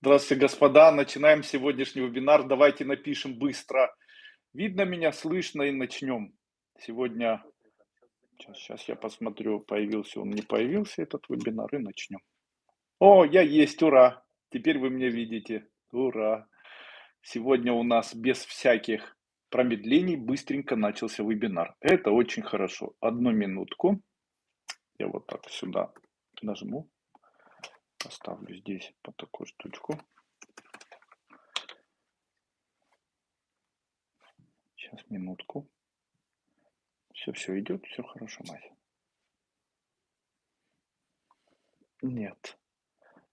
Здравствуйте, господа. Начинаем сегодняшний вебинар. Давайте напишем быстро. Видно меня, слышно и начнем. Сегодня, сейчас, сейчас я посмотрю, появился он, не появился этот вебинар и начнем. О, я есть, ура! Теперь вы меня видите. Ура! Сегодня у нас без всяких промедлений быстренько начался вебинар. Это очень хорошо. Одну минутку. Я вот так сюда нажму. Поставлю здесь по такую штучку. Сейчас, минутку. Все, все идет, все хорошо, Мася. Нет.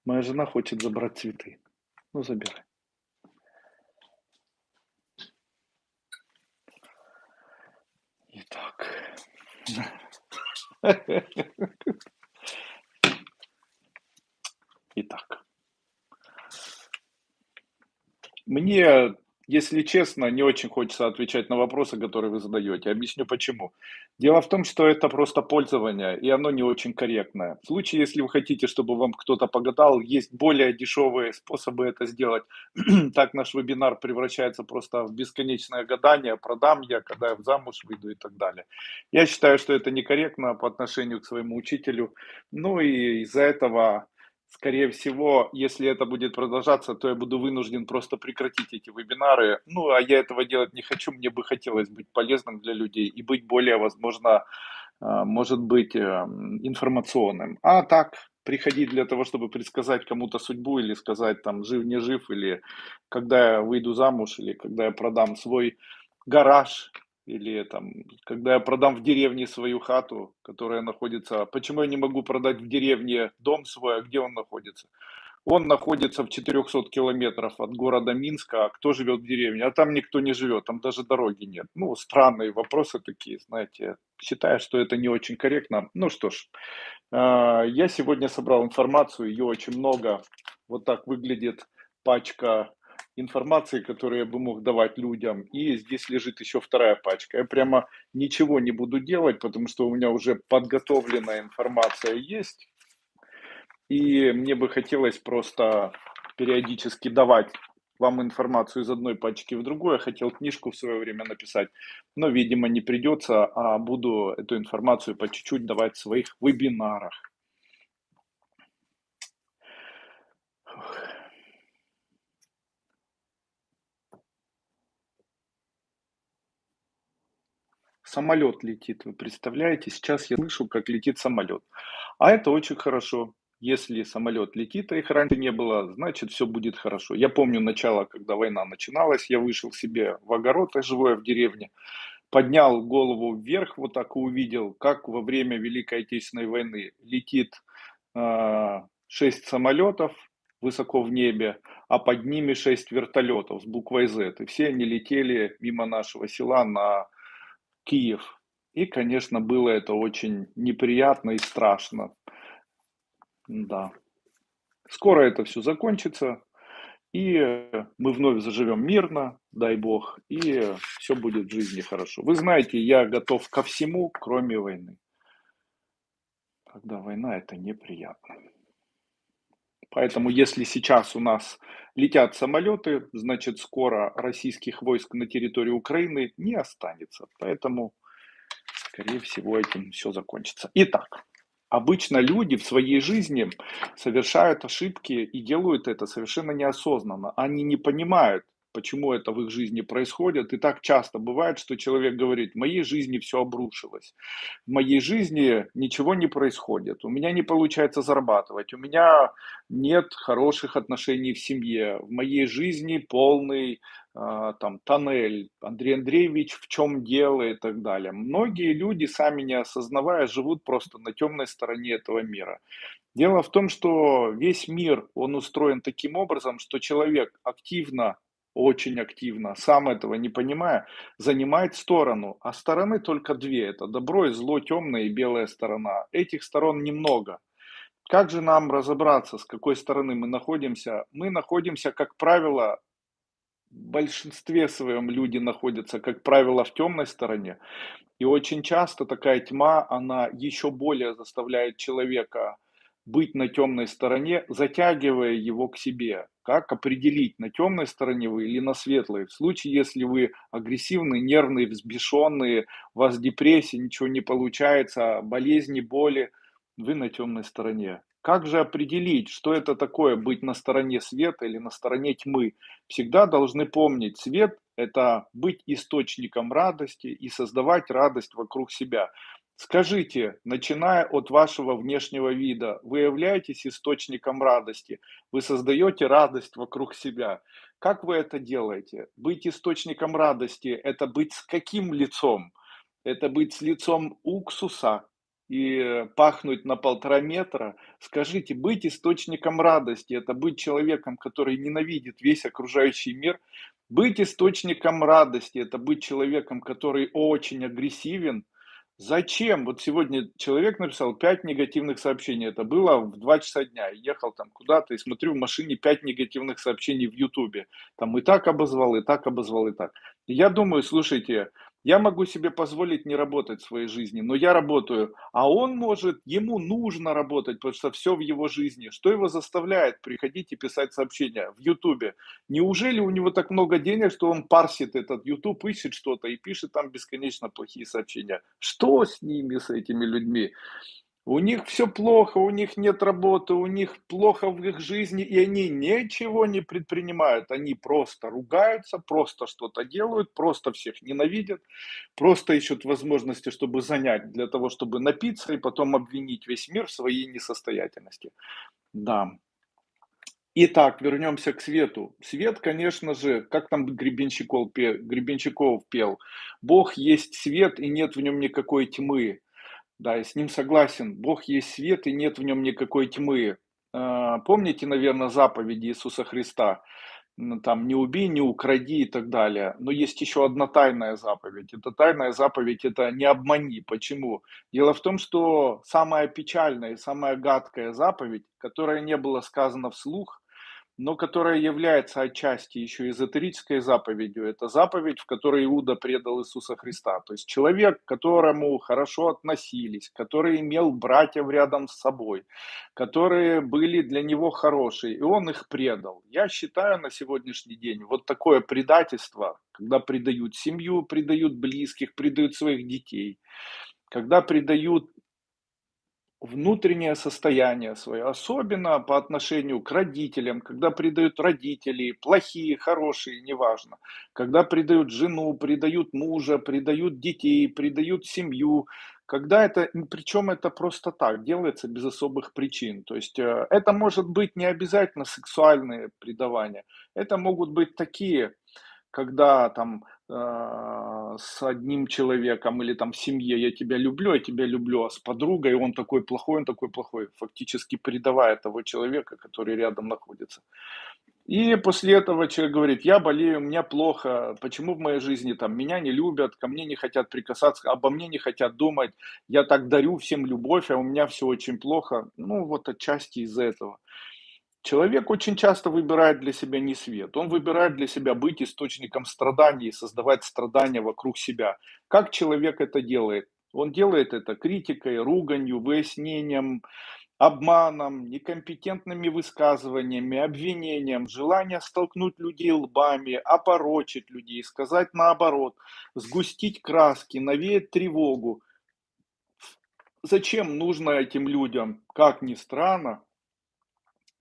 Моя жена хочет забрать цветы. Ну, забирай. Итак. Итак. Мне если честно, не очень хочется отвечать на вопросы, которые вы задаете. Объясню почему. Дело в том, что это просто пользование, и оно не очень корректное. В случае, если вы хотите, чтобы вам кто-то погадал, есть более дешевые способы это сделать. так наш вебинар превращается просто в бесконечное гадание, продам я, когда я замуж выйду и так далее. Я считаю, что это некорректно по отношению к своему учителю. Ну и из-за этого скорее всего, если это будет продолжаться, то я буду вынужден просто прекратить эти вебинары. Ну, а я этого делать не хочу, мне бы хотелось быть полезным для людей и быть более, возможно, а, может быть, эм, информационным. А так, приходить для того, чтобы предсказать кому-то судьбу или сказать, там, жив, не жив, или когда я выйду замуж, или когда я продам свой гараж, или там, когда я продам в деревне свою хату, которая находится... Почему я не могу продать в деревне дом свой, а где он находится? Он находится в 400 километров от города Минска, а кто живет в деревне? А там никто не живет, там даже дороги нет. Ну, странные вопросы такие, знаете. Считаю, что это не очень корректно. Ну что ж, а, я сегодня собрал информацию, ее очень много. Вот так выглядит пачка информации, которую я бы мог давать людям. И здесь лежит еще вторая пачка. Я прямо ничего не буду делать, потому что у меня уже подготовленная информация есть. И мне бы хотелось просто периодически давать вам информацию из одной пачки в другую. Я хотел книжку в свое время написать, но, видимо, не придется, а буду эту информацию по чуть-чуть давать в своих вебинарах. Самолет летит, вы представляете? Сейчас я слышу, как летит самолет. А это очень хорошо. Если самолет летит, а их раньше не было, значит все будет хорошо. Я помню начало, когда война начиналась, я вышел себе в огород, я живу я в деревне, поднял голову вверх, вот так и увидел, как во время Великой Отечественной войны летит э, 6 самолетов высоко в небе, а под ними 6 вертолетов с буквой Z. И все они летели мимо нашего села на Киев. И, конечно, было это очень неприятно и страшно. Да. Скоро это все закончится, и мы вновь заживем мирно, дай бог, и все будет в жизни хорошо. Вы знаете, я готов ко всему, кроме войны. Когда война, это неприятно. Поэтому если сейчас у нас летят самолеты, значит скоро российских войск на территории Украины не останется. Поэтому, скорее всего, этим все закончится. Итак, обычно люди в своей жизни совершают ошибки и делают это совершенно неосознанно. Они не понимают, почему это в их жизни происходит. И так часто бывает, что человек говорит, в моей жизни все обрушилось, в моей жизни ничего не происходит, у меня не получается зарабатывать, у меня нет хороших отношений в семье, в моей жизни полный э, там тоннель, Андрей Андреевич в чем дело и так далее. Многие люди, сами не осознавая, живут просто на темной стороне этого мира. Дело в том, что весь мир, он устроен таким образом, что человек активно очень активно, сам этого не понимая, занимает сторону. А стороны только две. Это добро и зло, темная и белая сторона. Этих сторон немного. Как же нам разобраться, с какой стороны мы находимся? Мы находимся, как правило, в большинстве своем люди находятся, как правило, в темной стороне. И очень часто такая тьма, она еще более заставляет человека быть на темной стороне, затягивая его к себе. Как определить, на темной стороне вы или на светлой? В случае, если вы агрессивный, нервный, взбешенный, у вас депрессия, ничего не получается, болезни, боли, вы на темной стороне. Как же определить, что это такое быть на стороне света или на стороне тьмы? Всегда должны помнить, свет– это быть источником радости и создавать радость вокруг себя. Скажите, начиная от вашего внешнего вида, вы являетесь источником радости, вы создаете радость вокруг себя. Как вы это делаете? Быть источником радости– это быть с каким лицом? Это быть с лицом уксуса и пахнуть на полтора метра. Скажите, быть источником радости– это быть человеком, который ненавидит весь окружающий мир. Быть источником радости– это быть человеком, который очень агрессивен, Зачем? Вот сегодня человек написал 5 негативных сообщений. Это было в 2 часа дня. Ехал там куда-то и смотрю в машине 5 негативных сообщений в Ютубе. Там и так обозвал, и так обозвал, и так. я думаю, слушайте, я могу себе позволить не работать в своей жизни, но я работаю, а он может, ему нужно работать, потому что все в его жизни. Что его заставляет приходить и писать сообщения в Ютубе? Неужели у него так много денег, что он парсит этот Ютуб, ищет что-то и пишет там бесконечно плохие сообщения? Что с ними, с этими людьми? У них все плохо, у них нет работы, у них плохо в их жизни, и они ничего не предпринимают. Они просто ругаются, просто что-то делают, просто всех ненавидят, просто ищут возможности, чтобы занять, для того, чтобы напиться и потом обвинить весь мир в своей несостоятельности. Да. Итак, вернемся к свету. Свет, конечно же, как там Гребенщиков, Гребенщиков пел, Бог есть свет, и нет в нем никакой тьмы. Да, я с ним согласен. Бог есть свет, и нет в нем никакой тьмы. А, помните, наверное, заповеди Иисуса Христа? Там «не убей, не укради» и так далее. Но есть еще одна тайная заповедь. Эта тайная заповедь – это «не обмани». Почему? Дело в том, что самая печальная и самая гадкая заповедь, которая не была сказана вслух, но которая является отчасти еще эзотерической заповедью. Это заповедь, в которой Иуда предал Иисуса Христа. То есть человек, к которому хорошо относились, который имел братьев рядом с собой, которые были для него хорошие, и он их предал. Я считаю на сегодняшний день вот такое предательство, когда предают семью, предают близких, предают своих детей, когда предают внутреннее состояние свое, особенно по отношению к родителям, когда предают родителей, плохие, хорошие, неважно, когда предают жену, предают мужа, предают детей, предают семью, когда это, причем это просто так, делается без особых причин. То есть э, это может быть не обязательно сексуальные предавания, это могут быть такие, когда там э, с одним человеком или там в семье я тебя люблю, я тебя люблю, а с подругой он такой плохой, он такой плохой, фактически предавая того человека, который рядом находится. И после этого человек говорит, я болею, мне плохо, почему в моей жизни там меня не любят, ко мне не хотят прикасаться, обо мне не хотят думать, я так дарю всем любовь, а у меня все очень плохо. Ну вот отчасти из-за этого. Человек очень часто выбирает для себя не свет. Он выбирает для себя быть источником страданий, создавать страдания вокруг себя. Как человек это делает? Он делает это критикой, руганью, выяснением, обманом, некомпетентными высказываниями, обвинением, желание столкнуть людей лбами, опорочить людей, сказать наоборот, сгустить краски, навеять тревогу. Зачем нужно этим людям, как ни странно,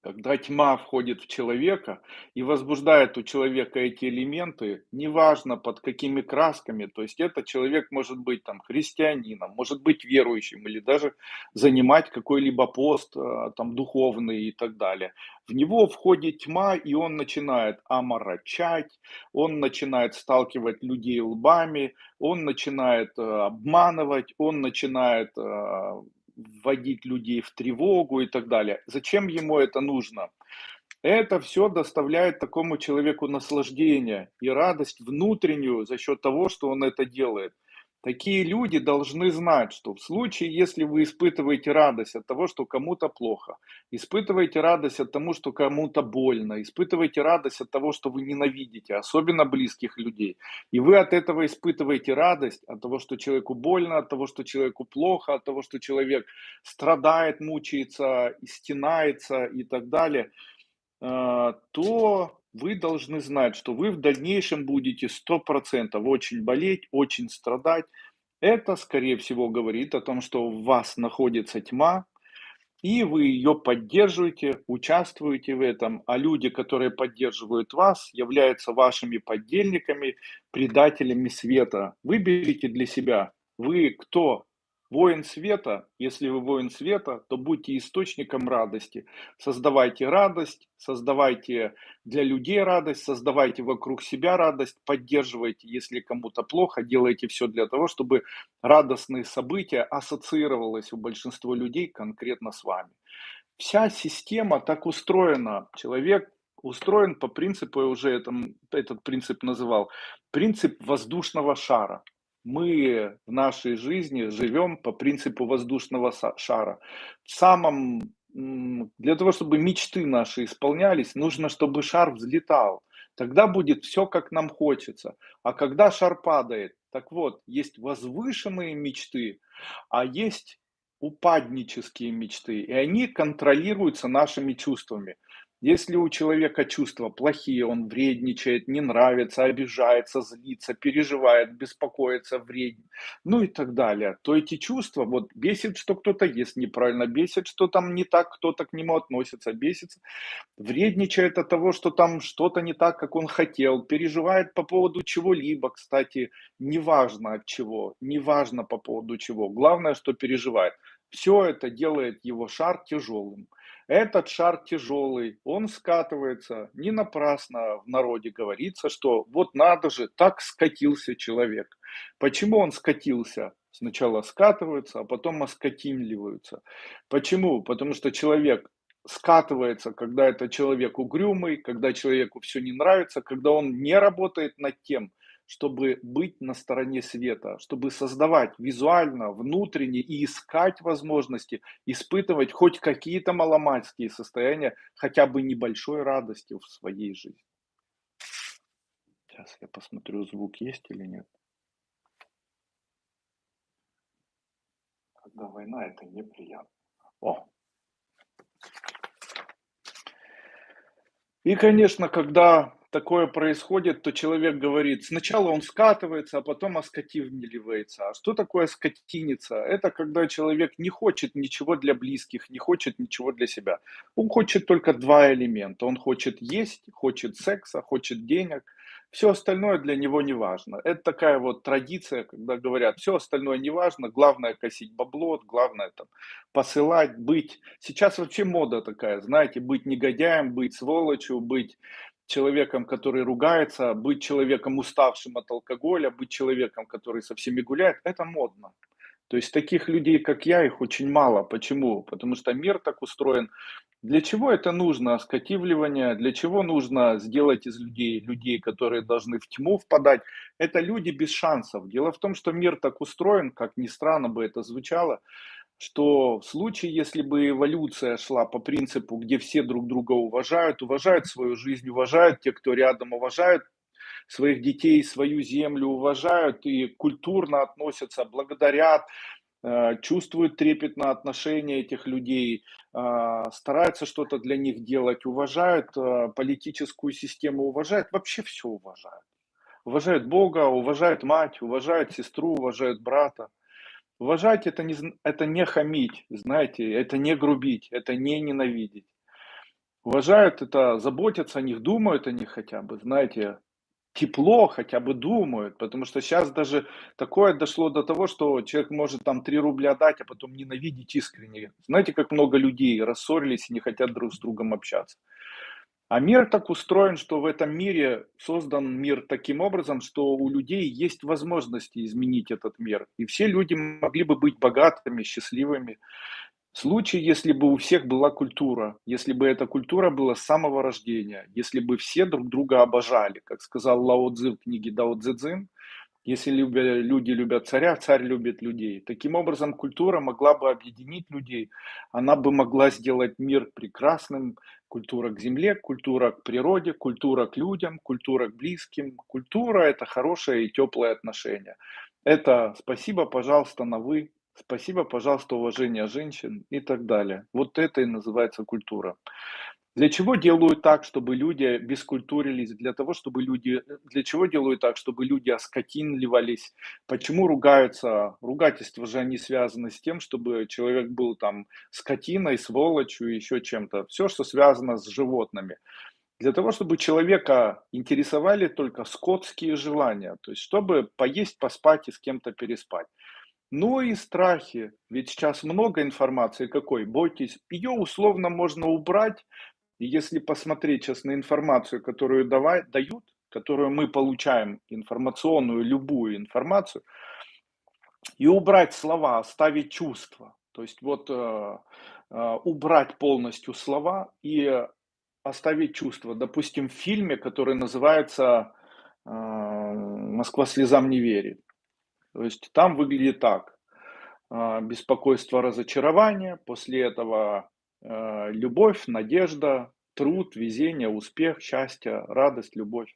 когда тьма входит в человека и возбуждает у человека эти элементы, неважно под какими красками, то есть этот человек может быть там христианином, может быть верующим или даже занимать какой-либо пост э, там духовный и так далее. В него входит тьма, и он начинает оморочать, он начинает сталкивать людей лбами, он начинает э, обманывать, он начинает э, вводить людей в тревогу и так далее. Зачем ему это нужно? Это все доставляет такому человеку наслаждение и радость внутреннюю за счет того, что он это делает. Такие люди должны знать, что в случае, если вы испытываете радость от того, что кому-то плохо, испытываете радость от того, что кому-то больно, испытываете радость от того, что вы ненавидите, особенно близких людей, и вы от этого испытываете радость, от того, что человеку больно, от того, что человеку плохо, от того, что человек страдает, мучается, стенается и так далее, э, то вы должны знать, что вы в дальнейшем будете 100% очень болеть, очень страдать. Это, скорее всего, говорит о том, что в вас находится тьма, и вы ее поддерживаете, участвуете в этом, а люди, которые поддерживают вас, являются вашими поддельниками, предателями света. Выберите для себя, вы кто, Воин света, если вы воин света, то будьте источником радости. Создавайте радость, создавайте для людей радость, создавайте вокруг себя радость, поддерживайте, если кому-то плохо, делайте все для того, чтобы радостные события ассоциировалось у большинства людей конкретно с вами. Вся система так устроена. Человек устроен по принципу, я уже этом, этот принцип называл, принцип воздушного шара мы в нашей жизни живем по принципу воздушного шара. В самом, для того, чтобы мечты наши исполнялись, нужно, чтобы шар взлетал. Тогда будет все, как нам хочется. А когда шар падает, так вот, есть возвышенные мечты, а есть упаднические мечты, и они контролируются нашими чувствами. Если у человека чувства плохие, он вредничает, не нравится, обижается, злится, переживает, беспокоится, вреден, ну и так далее, то эти чувства, вот бесит, что кто-то ест неправильно, бесит, что там не так, кто-то к нему относится, бесится, вредничает от того, что там что-то не так, как он хотел, переживает по поводу чего-либо, кстати, неважно от чего, неважно по поводу чего, главное, что переживает. Все это делает его шар тяжелым. Этот шар тяжелый, он скатывается. Не напрасно в народе говорится, что вот надо же, так скатился человек. Почему он скатился? Сначала скатываются, а потом оскотинливаются. Почему? Потому что человек скатывается, когда это человек угрюмый, когда человеку все не нравится, когда он не работает над тем, чтобы быть на стороне света, чтобы создавать визуально, внутренне и искать возможности, испытывать хоть какие-то маломальские состояния, хотя бы небольшой радости в своей жизни. Сейчас я посмотрю, звук есть или нет. Когда война, это неприятно. О! И, конечно, когда такое происходит, то человек говорит, сначала он скатывается, а потом оскотивливается. А что такое скотиниться? Это когда человек не хочет ничего для близких, не хочет ничего для себя. Он хочет только два элемента. Он хочет есть, хочет секса, хочет денег. Все остальное для него не важно. Это такая вот традиция, когда говорят, все остальное не важно, главное косить бабло, главное там посылать, быть. Сейчас вообще мода такая, знаете, быть негодяем, быть сволочью, быть человеком, который ругается, быть человеком уставшим от алкоголя, быть человеком, который со всеми гуляет, это модно. То есть таких людей, как я, их очень мало. Почему? Потому что мир так устроен. Для чего это нужно? Оскотивливание. Для чего нужно сделать из людей людей, которые должны в тьму впадать? Это люди без шансов. Дело в том, что мир так устроен, как ни странно бы это звучало, что в случае, если бы эволюция шла по принципу, где все друг друга уважают, уважают свою жизнь, уважают те, кто рядом, уважают своих детей, свою землю, уважают и культурно относятся, благодарят, э, чувствуют трепетное отношение этих людей, э, стараются что-то для них делать, уважают э, политическую систему, уважают, вообще все уважают. Уважают Бога, уважают мать, уважают сестру, уважают брата. Уважать это не, это не хамить, знаете, это не грубить, это не ненавидеть. Уважают это, заботятся о них, думают о них хотя бы, знаете, тепло хотя бы думают, потому что сейчас даже такое дошло до того, что человек может там 3 рубля дать, а потом ненавидеть искренне. Знаете, как много людей рассорились и не хотят друг с другом общаться. А мир так устроен, что в этом мире создан мир таким образом, что у людей есть возможности изменить этот мир. И все люди могли бы быть богатыми, счастливыми. Случае, если бы у всех была культура, если бы эта культура была с самого рождения, если бы все друг друга обожали, как сказал Лао Цзи в книге Дао Цзи Цзин, Если люди любят царя, царь любит людей. Таким образом, культура могла бы объединить людей, она бы могла сделать мир прекрасным. Культура к земле, культура к природе, культура к людям, культура к близким. Культура– это хорошее и теплое отношение. Это спасибо, пожалуйста, на вы, спасибо, пожалуйста, уважение женщин и так далее. Вот это и называется культура. Для чего делают так, чтобы люди бескультурились? Для того, чтобы люди... Для чего делают так, чтобы люди оскотинливались? Почему ругаются? Ругательства же они связаны с тем, чтобы человек был там скотиной, сволочью, еще чем-то. Все, что связано с животными. Для того, чтобы человека интересовали только скотские желания. То есть, чтобы поесть, поспать и с кем-то переспать. Ну и страхи. Ведь сейчас много информации какой. Бойтесь. Ее условно можно убрать и если посмотреть сейчас на информацию, которую давай, дают, которую мы получаем, информационную, любую информацию, и убрать слова, оставить чувства. То есть вот э, э, убрать полностью слова и оставить чувства. Допустим, в фильме, который называется э, «Москва слезам не верит». То есть там выглядит так. Э, беспокойство, разочарование. После этого любовь, надежда, труд, везение, успех, счастье, радость, любовь.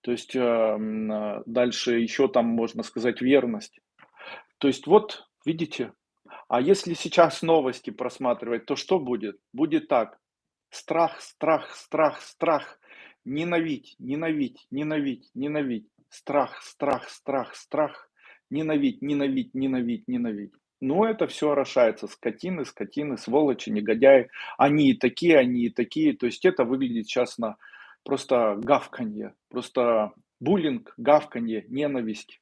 То есть э, э, дальше еще там можно сказать верность. То есть вот, видите, а если сейчас новости просматривать, то что будет? Будет так. Страх, страх, страх, страх. Ненавидь, ненавидь, ненавидь, ненавидь. Страх, страх, страх, страх. Ненавидь, ненавидь, ненавидь, ненавидь. Ну, это все орошается. Скотины, скотины, сволочи, негодяи. Они и такие, они и такие. То есть это выглядит сейчас на просто гавканье. Просто буллинг, гавканье, ненависть,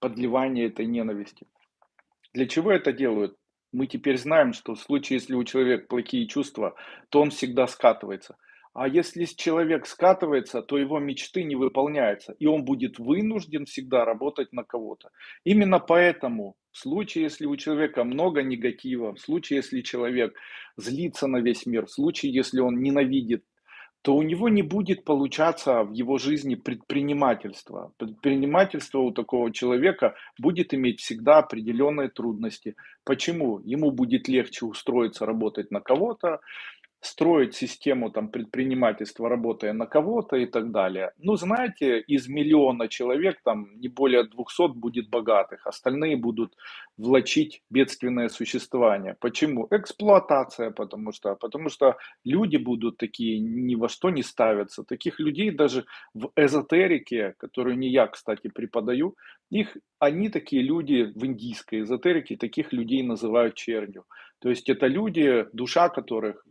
подливание этой ненависти. Для чего это делают? Мы теперь знаем, что в случае, если у человека плохие чувства, то он всегда скатывается. А если человек скатывается, то его мечты не выполняются, и он будет вынужден всегда работать на кого-то. Именно поэтому в случае, если у человека много негатива, в случае, если человек злится на весь мир, в случае, если он ненавидит, то у него не будет получаться в его жизни предпринимательство. Предпринимательство у такого человека будет иметь всегда определенные трудности. Почему? Ему будет легче устроиться работать на кого-то, строить систему там предпринимательства, работая на кого-то и так далее. Ну, знаете, из миллиона человек там не более 200 будет богатых, остальные будут влачить бедственное существование. Почему? Эксплуатация, потому что, потому что люди будут такие ни во что не ставятся. Таких людей даже в эзотерике, которую не я, кстати, преподаю, их, они такие люди в индийской эзотерике, таких людей называют чернью. То есть это люди, душа которых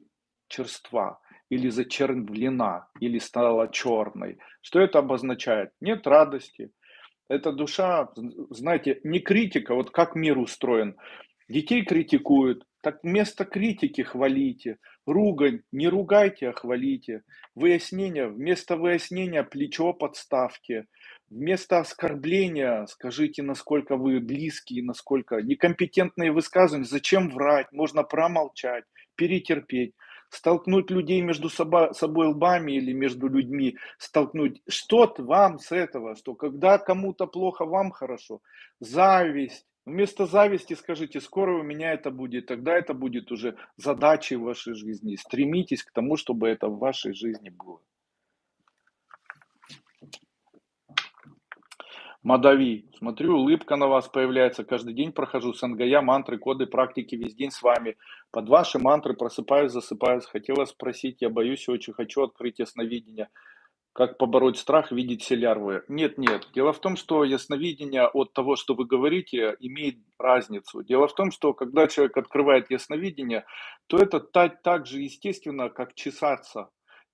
черства или зачервлена, или стала черной. Что это обозначает? Нет радости. Эта душа, знаете, не критика, вот как мир устроен. Детей критикуют, так вместо критики хвалите, ругань, не ругайте, а хвалите. Выяснение, вместо выяснения плечо подставьте, вместо оскорбления скажите, насколько вы близкие, насколько некомпетентные высказывания, зачем врать, можно промолчать, перетерпеть столкнуть людей между собой, лбами или между людьми, столкнуть. Что вам с этого, что когда кому-то плохо, вам хорошо? Зависть. Вместо зависти скажите, скоро у меня это будет, тогда это будет уже задачей вашей жизни. Стремитесь к тому, чтобы это в вашей жизни было. Мадави. Смотрю, улыбка на вас появляется. Каждый день прохожу сангая, мантры, коды, практики весь день с вами. Под ваши мантры просыпаюсь, засыпаюсь. Хотела спросить, я боюсь, очень хочу открыть ясновидение. Как побороть страх, видеть все лярвы? Нет, нет. Дело в том, что ясновидение от того, что вы говорите, имеет разницу. Дело в том, что когда человек открывает ясновидение, то это так, так же естественно, как чесаться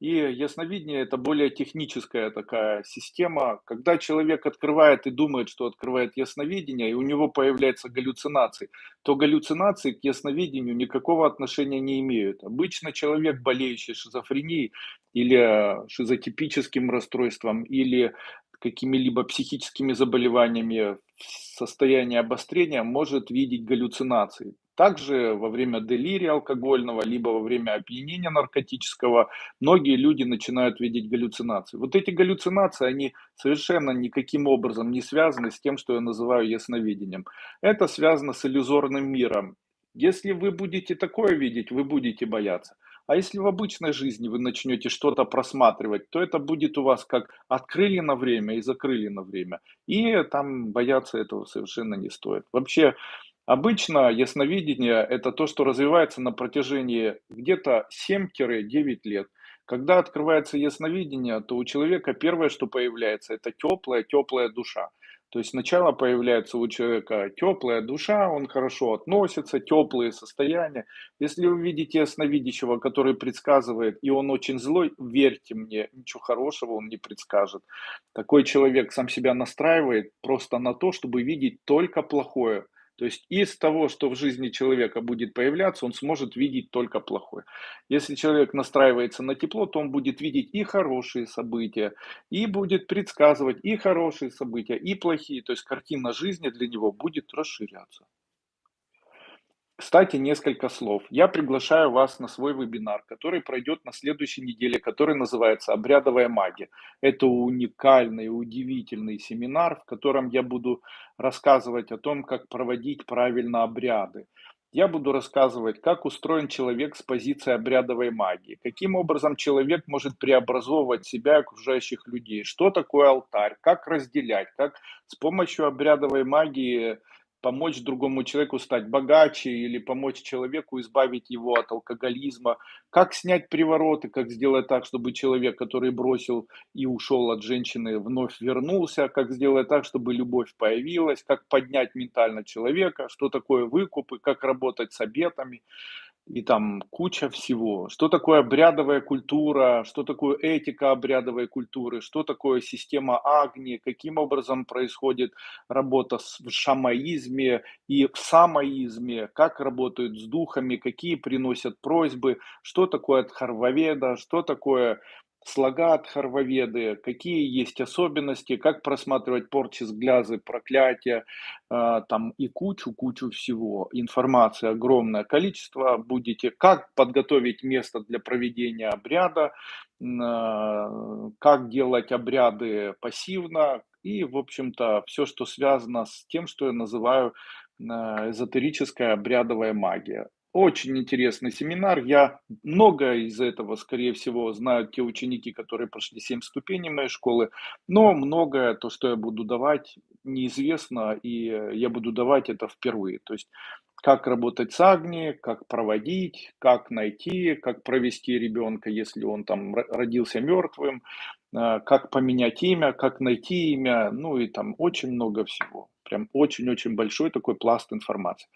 и ясновидение– это более техническая такая система. Когда человек открывает и думает, что открывает ясновидение, и у него появляются галлюцинации, то галлюцинации к ясновидению никакого отношения не имеют. Обычно человек, болеющий шизофренией или шизотипическим расстройством, или какими-либо психическими заболеваниями в состоянии обострения может видеть галлюцинации. Также во время делирия алкогольного, либо во время опьянения наркотического многие люди начинают видеть галлюцинации. Вот эти галлюцинации, они совершенно никаким образом не связаны с тем, что я называю ясновидением. Это связано с иллюзорным миром. Если вы будете такое видеть, вы будете бояться. А если в обычной жизни вы начнете что-то просматривать, то это будет у вас как открыли на время и закрыли на время. И там бояться этого совершенно не стоит. Вообще, обычно ясновидение– это то, что развивается на протяжении где-то 7-9 лет. Когда открывается ясновидение, то у человека первое, что появляется, это теплая, теплая душа. То есть сначала появляется у человека теплая душа, он хорошо относится, теплые состояния. Если вы видите ясновидящего, который предсказывает, и он очень злой, верьте мне, ничего хорошего он не предскажет. Такой человек сам себя настраивает просто на то, чтобы видеть только плохое. То есть из того, что в жизни человека будет появляться, он сможет видеть только плохое. Если человек настраивается на тепло, то он будет видеть и хорошие события, и будет предсказывать и хорошие события, и плохие. То есть картина жизни для него будет расширяться. Кстати, несколько слов. Я приглашаю вас на свой вебинар, который пройдет на следующей неделе, который называется «Обрядовая магия». Это уникальный, удивительный семинар, в котором я буду рассказывать о том, как проводить правильно обряды. Я буду рассказывать, как устроен человек с позиции обрядовой магии, каким образом человек может преобразовывать себя и окружающих людей, что такое алтарь, как разделять, как с помощью обрядовой магии помочь другому человеку стать богаче или помочь человеку избавить его от алкоголизма, как снять привороты, как сделать так, чтобы человек, который бросил и ушел от женщины, вновь вернулся, как сделать так, чтобы любовь появилась, как поднять ментально человека, что такое выкупы, как работать с обетами и там куча всего. Что такое обрядовая культура, что такое этика обрядовой культуры, что такое система Агни, каким образом происходит работа в шамаизме и в самоизме, как работают с духами, какие приносят просьбы, что такое Дхарваведа, что такое слога от Харваведы, какие есть особенности, как просматривать порчи, сглязы, проклятия, э, там и кучу-кучу всего. Информации огромное количество. Будете, как подготовить место для проведения обряда, э, как делать обряды пассивно, и, в общем-то, все, что связано с тем, что я называю э, эзотерическая обрядовая магия. Очень интересный семинар. Я много из этого, скорее всего, знают те ученики, которые прошли 7 ступеней моей школы, но многое, то, что я буду давать, неизвестно, и я буду давать это впервые. То есть, как работать с Агни, как проводить, как найти, как провести ребенка, если он там родился мертвым, а, как поменять имя, как найти имя, ну и там очень много всего. Прям очень-очень большой такой пласт информации.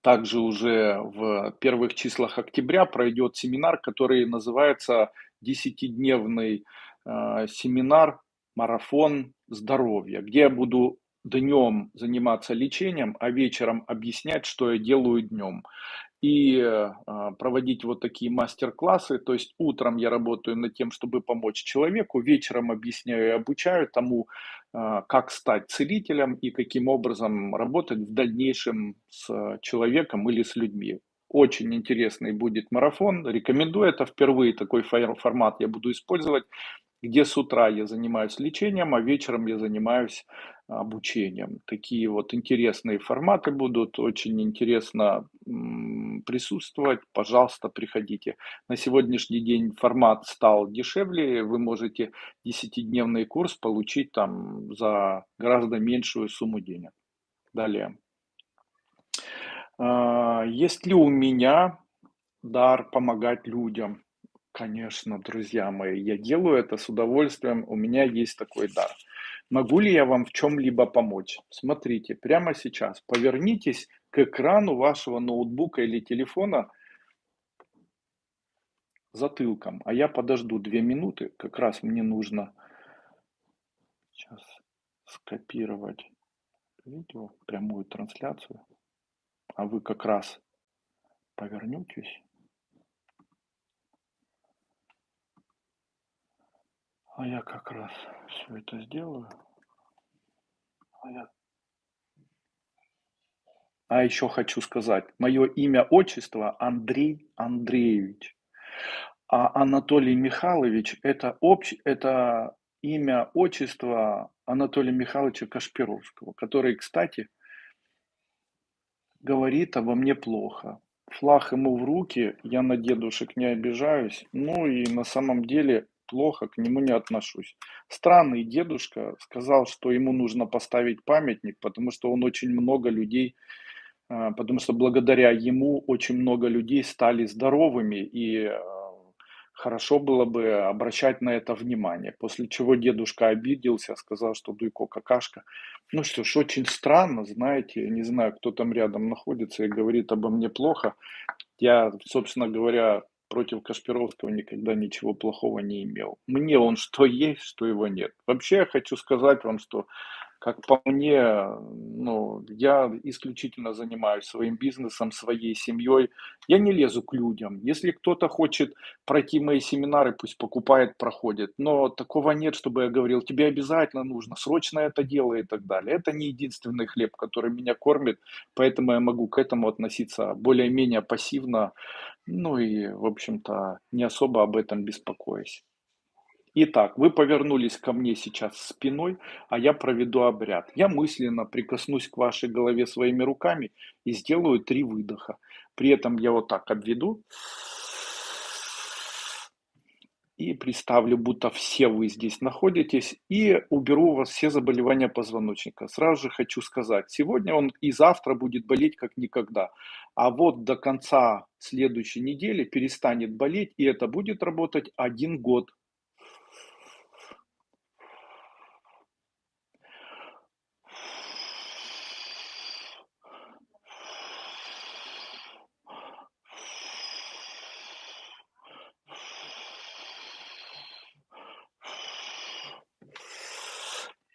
Также уже в первых числах октября пройдет семинар, который называется «Десятидневный э, семинар «Марафон здоровья», где я буду днем заниматься лечением, а вечером объяснять, что я делаю днем и э, проводить вот такие мастер-классы. То есть утром я работаю над тем, чтобы помочь человеку, вечером объясняю и обучаю тому, э, как стать целителем и каким образом работать в дальнейшем с человеком или с людьми. Очень интересный будет марафон. Рекомендую это впервые такой формат я буду использовать где с утра я занимаюсь лечением, а вечером я занимаюсь обучением. Такие вот интересные форматы будут, очень интересно присутствовать. Пожалуйста, приходите. На сегодняшний день формат стал дешевле, вы можете 10-дневный курс получить там за гораздо меньшую сумму денег. Далее. А, есть ли у меня дар помогать людям? Конечно, друзья мои, я делаю это с удовольствием, у меня есть такой дар. Могу ли я вам в чем-либо помочь? Смотрите, прямо сейчас повернитесь к экрану вашего ноутбука или телефона затылком, а я подожду две минуты, как раз мне нужно сейчас скопировать видео, прямую трансляцию, а вы как раз повернетесь. А я как раз все это сделаю. А я А еще хочу сказать, мое имя, отчество Андрей Андреевич, а Анатолий Михайлович- это общ это имя, отчество Анатолия Михайловича Кашпировского, который, кстати говорит обо мне плохо. Флаг ему в руки, я на дедушек не обижаюсь, ну и на самом деле плохо к нему не отношусь. Странный дедушка сказал, что ему нужно поставить памятник, потому что он очень много людей а, потому что благодаря ему очень много людей стали здоровыми, и а, хорошо было бы обращать на это внимание. После чего дедушка обиделся, сказал, что Дуйко какашка. Ну что ж, очень странно, знаете, не знаю, кто там рядом находится и говорит обо мне плохо. Я, собственно говоря, против Кашпировского никогда ничего плохого не имел. Мне он что есть, что его нет. Вообще я хочу сказать вам, что как по мне, ну, я исключительно занимаюсь своим бизнесом, своей семьей. Я не лезу к людям. Если кто-то хочет пройти мои семинары, пусть покупает, проходит. Но такого нет, чтобы я говорил, тебе обязательно нужно, срочно это делай и так далее. Это не единственный хлеб, который меня кормит, поэтому я могу к этому относиться более-менее пассивно, ну и, в общем-то, не особо об этом беспокоясь. Итак, вы повернулись ко мне сейчас спиной, а я проведу обряд. Я мысленно прикоснусь к вашей голове своими руками и сделаю три выдоха. При этом я вот так обведу и представлю, будто все вы здесь находитесь, и уберу у вас все заболевания позвоночника. Сразу же хочу сказать, сегодня он и завтра будет болеть как никогда, а вот до конца следующей недели перестанет болеть, и это будет работать один год.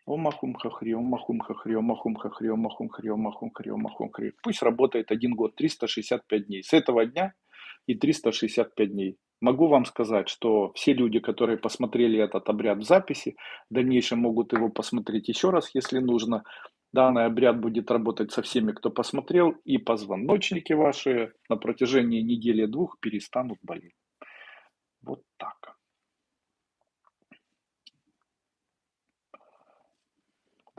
Омахум хахри, омахум хахри, омахум хахри, омахум хри, омахум хри, омахум хри. Пусть работает один год, 365 дней. С этого дня и 365 дней. Могу вам сказать, что все люди, которые посмотрели этот обряд в записи, в дальнейшем могут его посмотреть еще раз, если нужно. Данный обряд будет работать со всеми, кто посмотрел, и позвоночники ваши на протяжении недели-двух перестанут болеть. Вот так.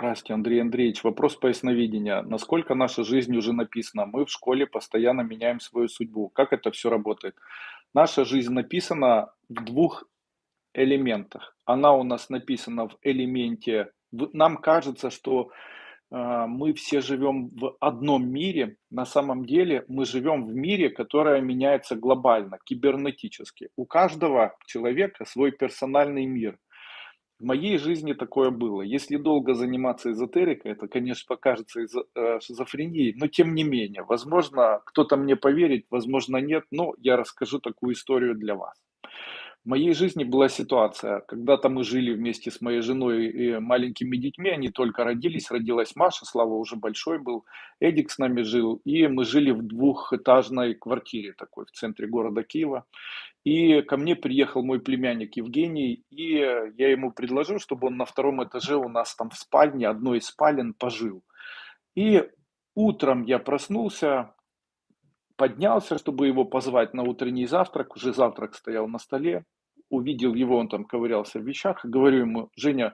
Здравствуйте, Андрей Андреевич. Вопрос по ясновидения. Насколько наша жизнь уже написана? Мы в школе постоянно меняем свою судьбу. Как это все работает? Наша жизнь написана в двух элементах. Она у нас написана в элементе... Нам кажется, что э, мы все живем в одном мире. На самом деле мы живем в мире, который меняется глобально, кибернетически. У каждого человека свой персональный мир – в моей жизни такое было. Если долго заниматься эзотерикой, это, конечно, покажется э, шизофренией, но тем не менее, возможно, кто-то мне поверит, возможно, нет, но я расскажу такую историю для вас. В моей жизни была ситуация, когда-то мы жили вместе с моей женой и маленькими детьми, они только родились, родилась Маша, Слава уже большой был, Эдик с нами жил, и мы жили в двухэтажной квартире такой в центре города Киева. И ко мне приехал мой племянник Евгений, и я ему предложил, чтобы он на втором этаже у нас там в спальне, одной из спален, пожил. И утром я проснулся, поднялся, чтобы его позвать на утренний завтрак, уже завтрак стоял на столе, увидел его, он там ковырялся в вещах, говорю ему, Женя,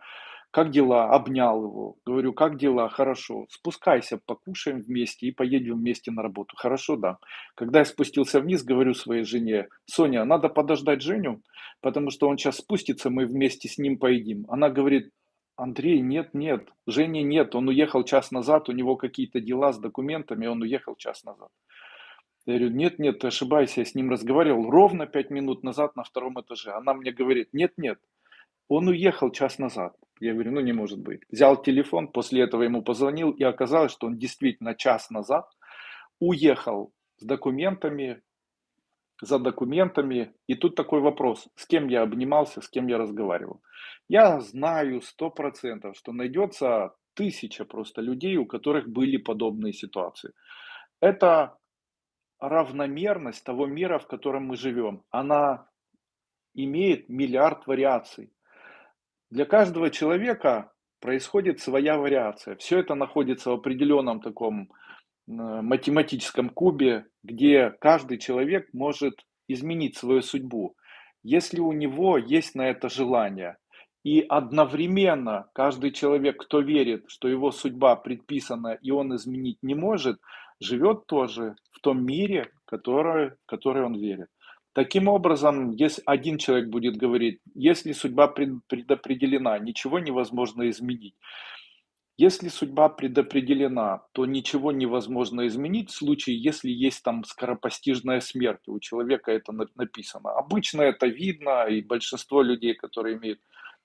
как дела? Обнял его. Говорю, как дела? Хорошо. Спускайся, покушаем вместе и поедем вместе на работу. Хорошо, да. Когда я спустился вниз, говорю своей жене, Соня, надо подождать Женю, потому что он сейчас спустится, мы вместе с ним поедим. Она говорит, Андрей, нет, нет, Жени нет, он уехал час назад, у него какие-то дела с документами, он уехал час назад. Я говорю, нет, нет, ты ошибаешься, я с ним разговаривал ровно пять минут назад на втором этаже. Она мне говорит, нет, нет, он уехал час назад. Я говорю, ну не может быть. Взял телефон, после этого ему позвонил, и оказалось, что он действительно час назад уехал с документами, за документами. И тут такой вопрос, с кем я обнимался, с кем я разговаривал. Я знаю сто процентов, что найдется тысяча просто людей, у которых были подобные ситуации. Это равномерность того мира, в котором мы живем. Она имеет миллиард вариаций. Для каждого человека происходит своя вариация. Все это находится в определенном таком математическом кубе, где каждый человек может изменить свою судьбу, если у него есть на это желание. И одновременно каждый человек, кто верит, что его судьба предписана и он изменить не может, живет тоже в том мире, который, который он верит. Таким образом, если один человек будет говорить, если судьба пред- предопределена, ничего невозможно изменить. Если судьба предопределена, то ничего невозможно изменить в случае, если есть там скоропостижная смерть. У человека это на- написано. Обычно это видно, и большинство людей, которые имеют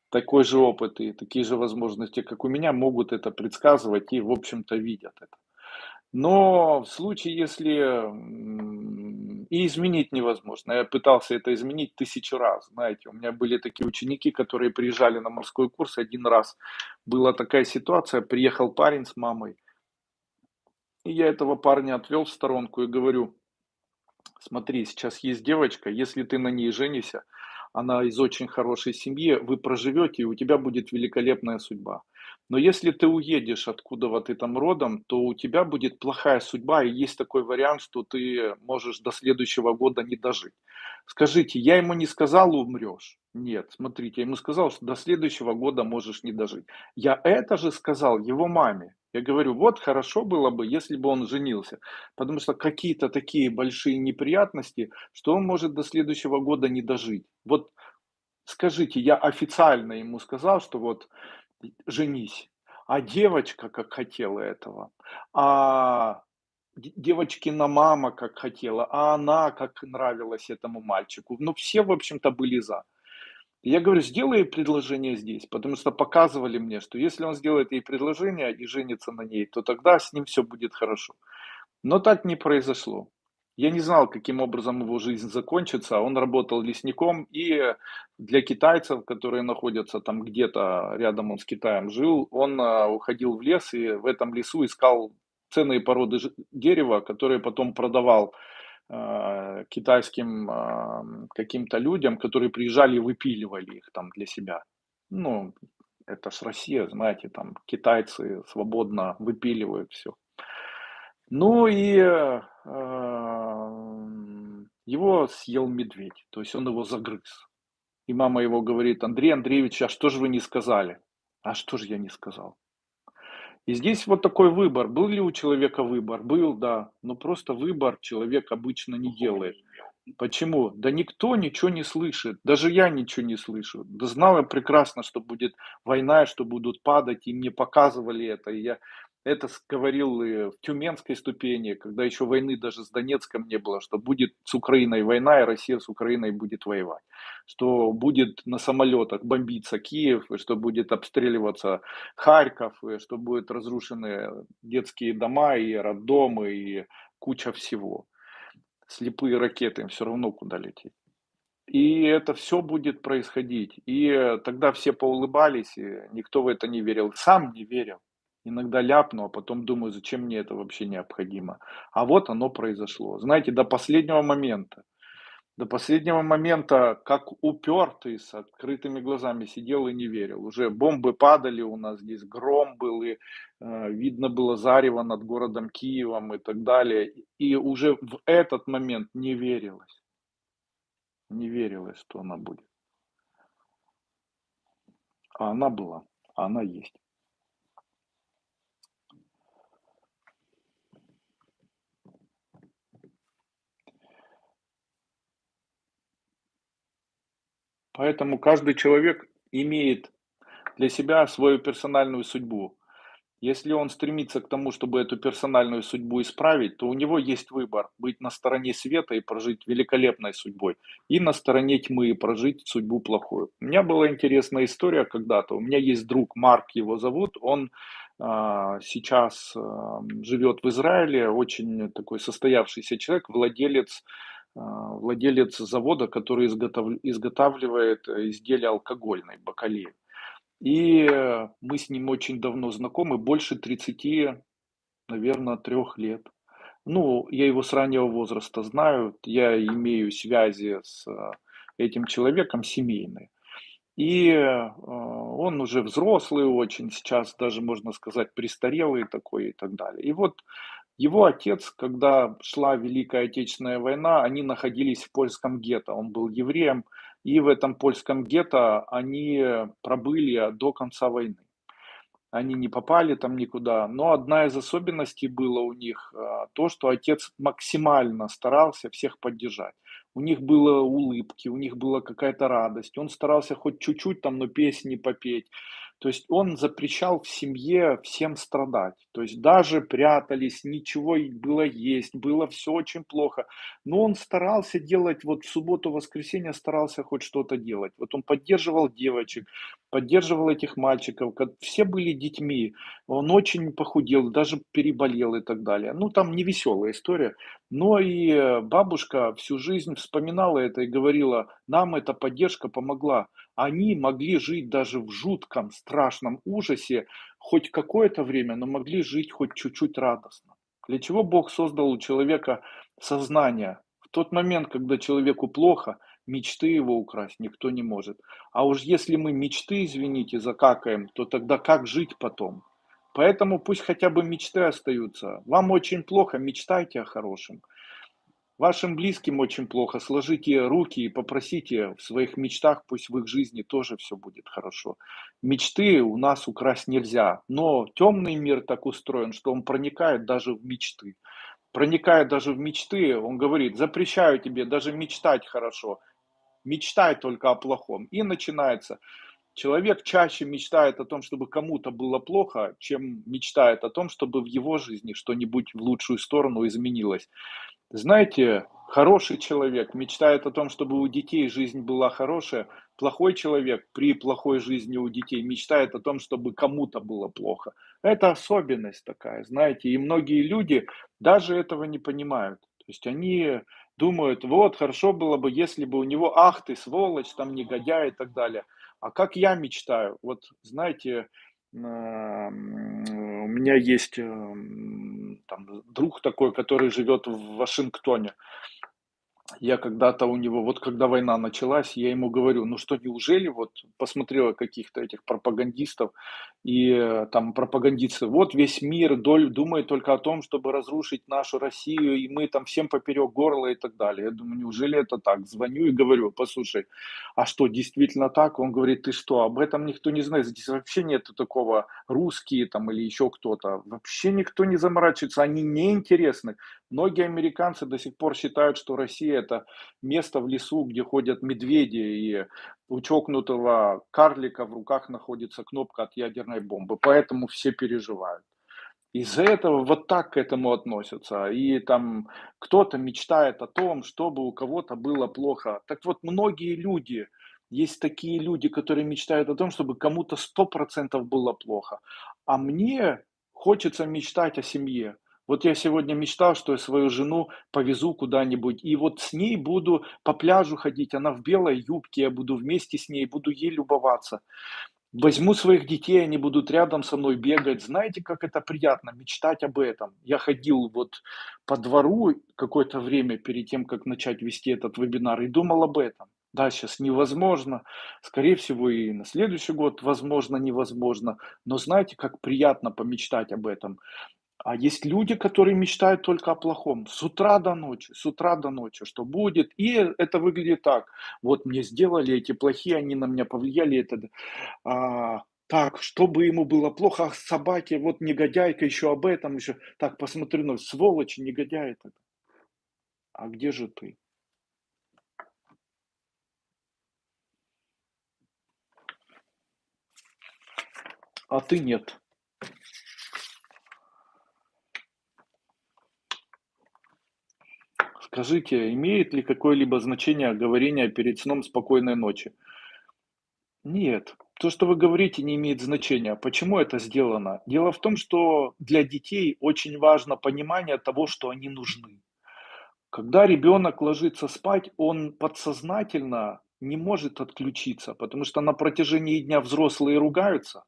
такой же опыт и такие же возможности, как у меня, могут это предсказывать и, в общем-то, видят это. Но в случае, если и изменить невозможно. Я пытался это изменить тысячу раз. Знаете, у меня были такие ученики, которые приезжали на морской курс. Один раз была такая ситуация, приехал парень с мамой, и я этого парня отвел в сторонку и говорю, Смотри, сейчас есть девочка, если ты на ней женишься, она из очень хорошей семьи, вы проживете, и у тебя будет великолепная судьба. Но если ты уедешь, откуда вот ты там родом, то у тебя будет плохая судьба, и есть такой вариант, что ты можешь до следующего года не дожить. Скажите, я ему не сказал, умрешь? Нет, смотрите, я ему сказал, что до следующего года можешь не дожить. Я это же сказал его маме. Я говорю, вот хорошо было бы, если бы он женился. Потому что какие-то такие большие неприятности, что он может до следующего года не дожить. Вот скажите, я официально ему сказал, что вот женись, а девочка как хотела этого, а де- девочкина мама как хотела, а она как нравилась этому мальчику. Ну, все, в общем-то, были за. Я говорю, сделай предложение здесь, потому что показывали мне, что если он сделает ей предложение и женится на ней, то тогда с ним все будет хорошо. Но так не произошло. Я не знал, каким образом его жизнь закончится. Он работал лесником, и для китайцев, которые находятся там где-то рядом, он с Китаем жил, он а, уходил в лес и в этом лесу искал ценные породы дерева, которые потом продавал а, китайским а, каким-то людям, которые приезжали и выпиливали их там для себя. Ну, это ж Россия, знаете, там китайцы свободно выпиливают все. Ну и, э, его съел медведь, то есть он его загрыз. И мама его говорит: "Андрей Андреевич, а что же вы не сказали?" "А что же я не сказал?" И здесь вот такой выбор. Был ли у человека выбор? Был, да, но просто выбор человек обычно не делает. Почему? Да никто ничего не слышит, даже я ничего не слышу. Да знал я прекрасно, что будет война, что будут падать, и мне показывали это. И я это говорил и в Тюменской ступени, когда еще войны даже с Донецком не было, что будет с Украиной война, и Россия с Украиной будет воевать. Что будет на самолетах бомбиться Киев, и что будет обстреливаться Харьков, и что будут разрушены детские дома и роддомы, и куча всего слепые ракеты, им все равно куда лететь. И это все будет происходить. И тогда все поулыбались, и никто в это не верил. Сам не верил. Иногда ляпну, а потом думаю, зачем мне это вообще необходимо. А вот оно произошло. Знаете, до последнего момента. До последнего момента, как упертый, с открытыми глазами сидел и не верил. Уже бомбы падали у нас здесь, гром был, и э, видно было зарево над городом Киевом и так далее. И уже в этот момент не верилось, не верилось, что она будет. А она была, а она есть. Поэтому каждый человек имеет для себя свою персональную судьбу. Если он стремится к тому, чтобы эту персональную судьбу исправить, то у него есть выбор быть на стороне света и прожить великолепной судьбой, и на стороне тьмы и прожить судьбу плохую. У меня была интересная история когда-то. У меня есть друг, Марк его зовут, он а, сейчас а, живет в Израиле, очень такой состоявшийся человек, владелец, владелец завода, который изготов- изготавливает изделия алкогольной, бакалеи. И, э, мы с ним очень давно знакомы, больше тридцати, наверное, трех лет. Ну, я его с раннего возраста знаю, я имею связи с, э, этим человеком семейные. И, э, он уже взрослый очень, сейчас даже можно сказать престарелый такой и так далее. И вот Его отец, когда шла Великая Отечественная война, они находились в польском гетто. Он был евреем, и в этом польском гетто они пробыли до конца войны. Они не попали там никуда. Но одна из особенностей было у них а, то, что отец максимально старался всех поддержать. У них было улыбки, у них была какая-то радость. Он старался хоть чуть-чуть там, но песни попеть. То есть он запрещал в семье всем страдать. То есть даже прятались, ничего было есть, было все очень плохо. Но он старался делать, вот в субботу-воскресенье старался хоть что-то делать. Вот он поддерживал девочек, поддерживал этих мальчиков. Все были детьми. Он очень похудел, даже переболел и так далее. Ну, там не веселая история. Но и бабушка всю жизнь вспоминала это и говорила, нам эта поддержка помогла. Они могли жить даже в жутком, страшном ужасе хоть какое-то время, но могли жить хоть чуть-чуть радостно. Для чего Бог создал у человека сознание? В тот момент, когда человеку плохо, мечты его украсть никто не может. А уж если мы мечты, извините, закакаем, то тогда как жить потом? Поэтому пусть хотя бы мечты остаются. Вам очень плохо, мечтайте о хорошем. Вашим близким очень плохо, сложите руки и попросите в своих мечтах, пусть в их жизни тоже все будет хорошо. Мечты у нас украсть нельзя, но темный мир так устроен, что он проникает даже в мечты. Проникает даже в мечты, он говорит, запрещаю тебе даже мечтать хорошо, мечтай только о плохом. И начинается. Человек чаще мечтает о том, чтобы кому-то было плохо, чем мечтает о том, чтобы в его жизни что-нибудь в лучшую сторону изменилось. Знаете, хороший человек мечтает о том, чтобы у детей жизнь была хорошая. Плохой человек при плохой жизни у детей мечтает о том, чтобы кому-то было плохо. Это особенность такая, знаете. И многие люди даже этого не понимают. То есть они думают, вот, хорошо было бы, если бы у него, ах ты, сволочь, там, негодяй и так далее. А как я мечтаю? Вот, знаете, у меня есть эм, там, друг такой, который живет в Вашингтоне. Я когда-то у него, вот когда война началась, я ему говорю, ну что, неужели, вот посмотрела каких-то этих пропагандистов, и э, там пропагандисты, вот весь мир доль, думает только о том, чтобы разрушить нашу Россию, и мы там всем поперек горла и так далее. Я думаю, неужели это так? Звоню и говорю, послушай, а что, действительно так? Он говорит, ты что, об этом никто не знает, здесь вообще нету такого, русские там или еще кто-то, вообще никто не заморачивается, они неинтересны. Многие американцы до сих пор считают, что Россия это место в лесу, где ходят медведи, и у чокнутого карлика в руках находится кнопка от ядерной бомбы. Поэтому все переживают. Из-за этого вот так к этому относятся. И там кто-то мечтает о том, чтобы у кого-то было плохо. Так вот, многие люди, есть такие люди, которые мечтают о том, чтобы кому-то сто процентов было плохо. А мне хочется мечтать о семье. Вот я сегодня мечтал, что я свою жену повезу куда-нибудь, и вот с ней буду по пляжу ходить, она в белой юбке, я буду вместе с ней, буду ей любоваться. Возьму своих детей, они будут рядом со мной бегать. Знаете, как это приятно, мечтать об этом. Я ходил вот по двору какое-то время перед тем, как начать вести этот вебинар, и думал об этом. Да, сейчас невозможно, скорее всего, и на следующий год, возможно, невозможно. Но знаете, как приятно помечтать об этом. А есть люди, которые мечтают только о плохом. С утра до ночи, с утра до ночи, что будет. И это выглядит так. Вот мне сделали эти плохие, они на меня повлияли. Это, а, так, чтобы ему было плохо, ах, собаке, вот негодяйка еще об этом еще. Так, посмотрю, ну, сволочь, негодяй это. А где же ты? А ты нет. Скажите, имеет ли какое-либо значение говорение перед сном спокойной ночи? Нет. То, что вы говорите, не имеет значения. Почему это сделано? Дело в том, что для детей очень важно понимание того, что они нужны. Когда ребенок ложится спать, он подсознательно не может отключиться, потому что на протяжении дня взрослые ругаются,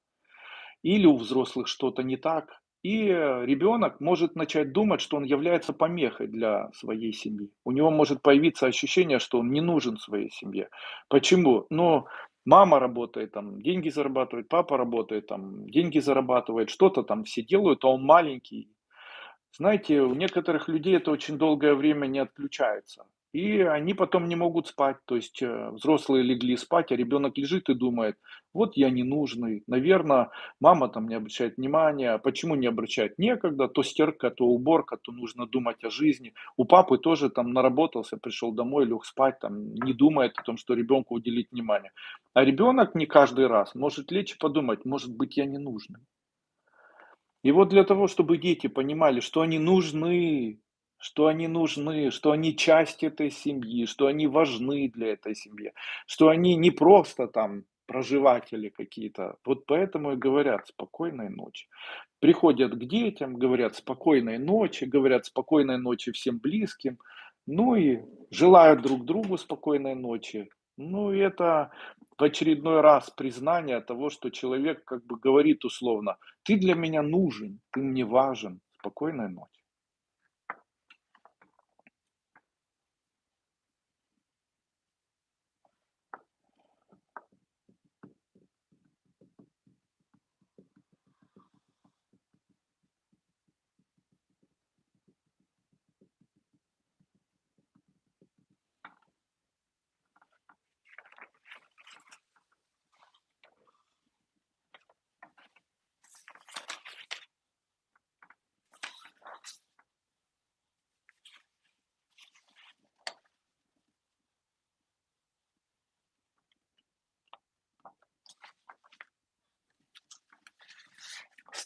или у взрослых что-то не так, и ребенок может начать думать, что он является помехой для своей семьи. У него может появиться ощущение, что он не нужен своей семье. Почему? Ну, мама работает, там, деньги зарабатывает, папа работает, там, деньги зарабатывает, что-то там все делают, а он маленький. Знаете, у некоторых людей это очень долгое время не отключается. И они потом не могут спать. То есть э, взрослые легли спать, а ребенок лежит и думает, вот я ненужный, наверное, мама там не обращает внимания. А Почему не обращает? Некогда, то стирка, то уборка, то нужно думать о жизни. У папы тоже там наработался, пришел домой, лег спать, там не думает о том, что ребенку уделить внимание. А ребенок не каждый раз может лечь и подумать, может быть, я не нужный. И вот для того, чтобы дети понимали, что они нужны, что они нужны, что они часть этой семьи, что они важны для этой семьи, что они не просто там проживатели какие-то. Вот поэтому и говорят спокойной ночи. Приходят к детям, говорят спокойной ночи, говорят спокойной ночи всем близким, ну и желают друг другу спокойной ночи. Ну и это в очередной раз признание того, что человек как бы говорит условно, ты для меня нужен, ты мне важен, спокойной ночи.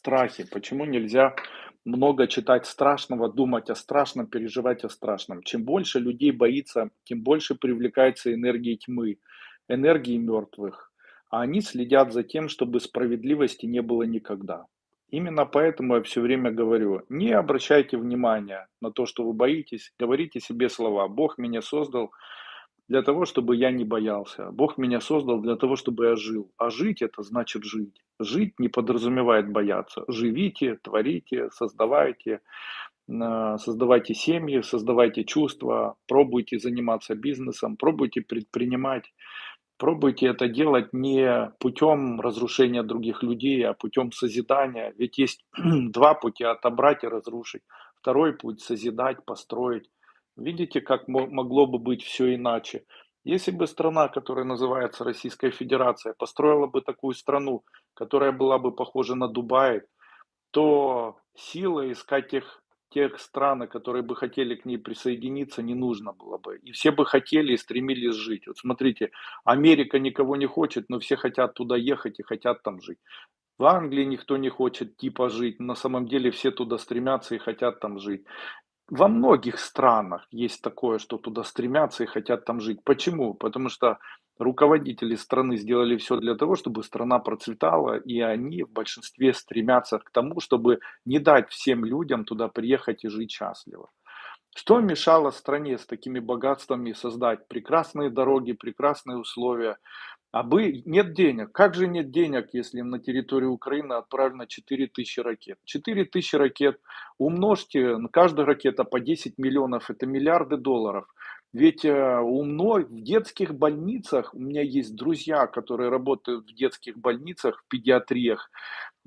Страхи. Почему нельзя много читать страшного, думать о страшном, переживать о страшном? Чем больше людей боится, тем больше привлекается энергии тьмы, энергии мертвых. А они следят за тем, чтобы справедливости не было никогда. Именно поэтому я все время говорю, не обращайте внимания на то, что вы боитесь, говорите себе слова. Бог меня создал для того, чтобы я не боялся. Бог меня создал для того, чтобы я жил. А жить это значит жить. Жить не подразумевает бояться. Живите, творите, создавайте, э, создавайте семьи, создавайте чувства, пробуйте заниматься бизнесом, пробуйте предпринимать. Пробуйте это делать не путем разрушения других людей, а путем созидания. Ведь есть два пути– отобрать и разрушить. Второй путь– созидать, построить. Видите, как мо- могло бы быть все иначе? Если бы страна, которая называется Российская Федерация, построила бы такую страну, которая была бы похожа на Дубай, то силы искать тех, тех стран, которые бы хотели к ней присоединиться, не нужно было бы. И все бы хотели и стремились жить. Вот смотрите, Америка никого не хочет, но все хотят туда ехать и хотят там жить. В Англии никто не хочет типа жить, на самом деле все туда стремятся и хотят там жить. Во многих странах есть такое, что туда стремятся и хотят там жить. Почему? Потому что руководители страны сделали все для того, чтобы страна процветала, и они в большинстве стремятся к тому, чтобы не дать всем людям туда приехать и жить счастливо. Что мешало стране с такими богатствами создать прекрасные дороги, прекрасные условия, а бы нет денег. Как же нет денег, если на территорию Украины отправлено 4000 ракет? 4000 ракет умножьте, каждая ракета по 10 миллионов, это миллиарды долларов. Ведь э, у мной в детских больницах, у меня есть друзья, которые работают в детских больницах, в педиатриях,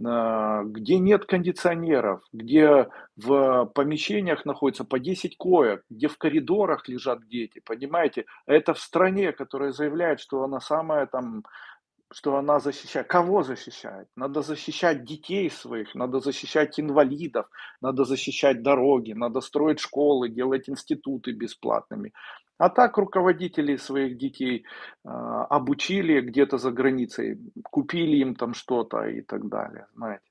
а, где нет кондиционеров, где в помещениях находится по 10 коек, где в коридорах лежат дети, понимаете? Это в стране, которая заявляет, что она самая там, что она защищает. Кого защищает? Надо защищать детей своих, надо защищать инвалидов, надо защищать дороги, надо строить школы, делать институты бесплатными. А так руководители своих детей а, обучили где-то за границей, купили им там что-то и так далее, знаете.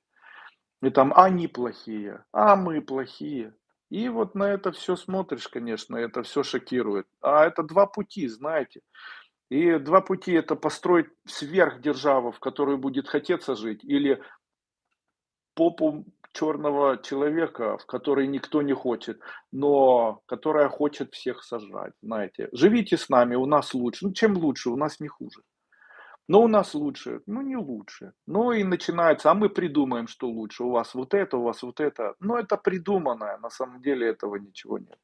И там они плохие, а мы плохие. И вот на это все смотришь, конечно, это все шокирует. А это два пути, знаете. И два пути это построить сверхдержаву, в которой будет хотеться жить, или попу черного человека, в который никто не хочет, но которая хочет всех сожрать, знаете. Живите с нами, у нас лучше. Ну, чем лучше, у нас не хуже. Но у нас лучше, ну не лучше. Ну и начинается, а мы придумаем, что лучше. У вас вот это, у вас вот это. Но это придуманное, на самом деле этого ничего нет.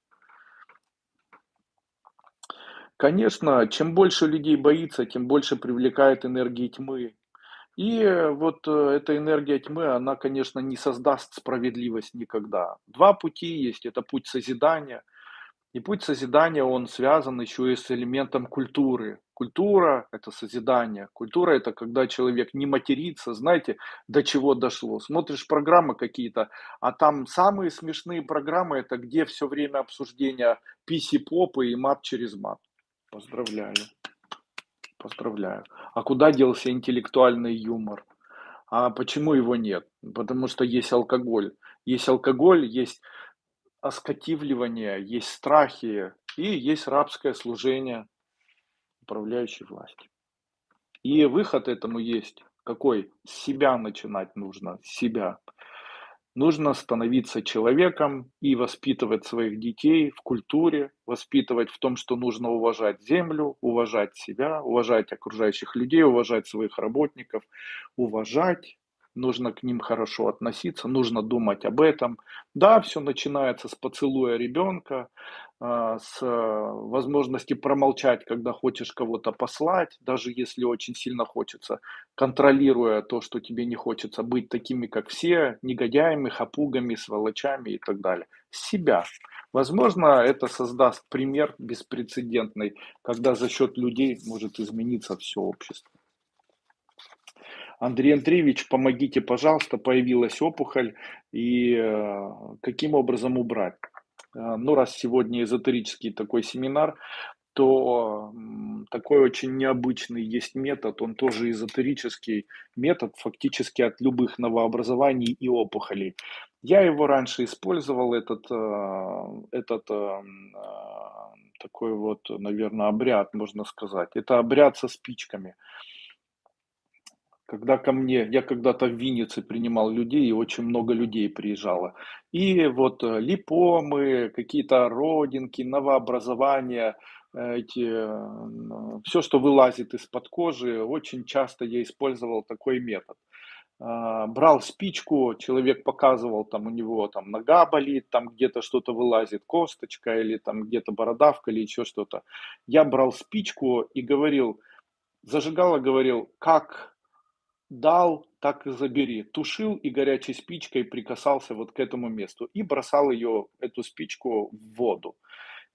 Конечно, чем больше людей боится, тем больше привлекает энергии тьмы, И вот, э, эта энергия тьмы, она, конечно, не создаст справедливость никогда. Два пути есть: это путь созидания, и путь созидания, он связан еще и с элементом культуры. Культура- это созидание, культура- это когда человек не матерится. Знаете, до чего дошло? Смотришь программы какие-то, а там самые смешные программы- это где все время обсуждения писи-попы и мат через мат. Поздравляю, поздравляю. А куда делся интеллектуальный юмор? А почему его нет? Потому что есть алкоголь. Есть алкоголь, есть оскотивливание, есть страхи и есть рабское служение управляющей власти. И выход этому есть какой? С себя начинать нужно, с себя. Нужно становиться человеком и воспитывать своих детей в культуре, воспитывать в том, что нужно уважать землю, уважать себя, уважать окружающих людей, уважать своих работников, уважать, нужно к ним хорошо относиться, нужно думать об этом. Да, все начинается с поцелуя ребенка, а, с э, возможности промолчать, когда хочешь кого-то послать, даже если очень сильно хочется, контролируя то, что тебе не хочется быть такими, как все, негодяями, хапугами, сволочами и так далее. Себя. Возможно, это создаст пример беспрецедентный, когда за счет людей может измениться все общество. Андрей Андреевич, помогите, пожалуйста, появилась опухоль, и э, каким образом убрать? Э, ну, раз сегодня эзотерический такой семинар, то такой очень необычный есть метод, он тоже эзотерический метод, фактически от любых новообразований и опухолей. Я его раньше использовал, этот, э, этот такой вот, наверное, обряд, можно сказать. Это обряд со спичками. Когда ко мне, я когда-то в Виннице принимал людей, и очень много людей приезжало. И вот э, липомы, какие-то родинки, новообразования, э, эти, все, что вылазит из-под кожи, очень часто я использовал такой метод. А, брал спичку, человек показывал, там у него там нога болит, там где-то что-то вылазит, косточка или там где-то бородавка или еще что-то. Я брал спичку и говорил, зажигала, говорил, как Дал, так и забери. Тушил и горячей спичкой прикасался вот к этому месту и бросал ее, эту спичку, в воду.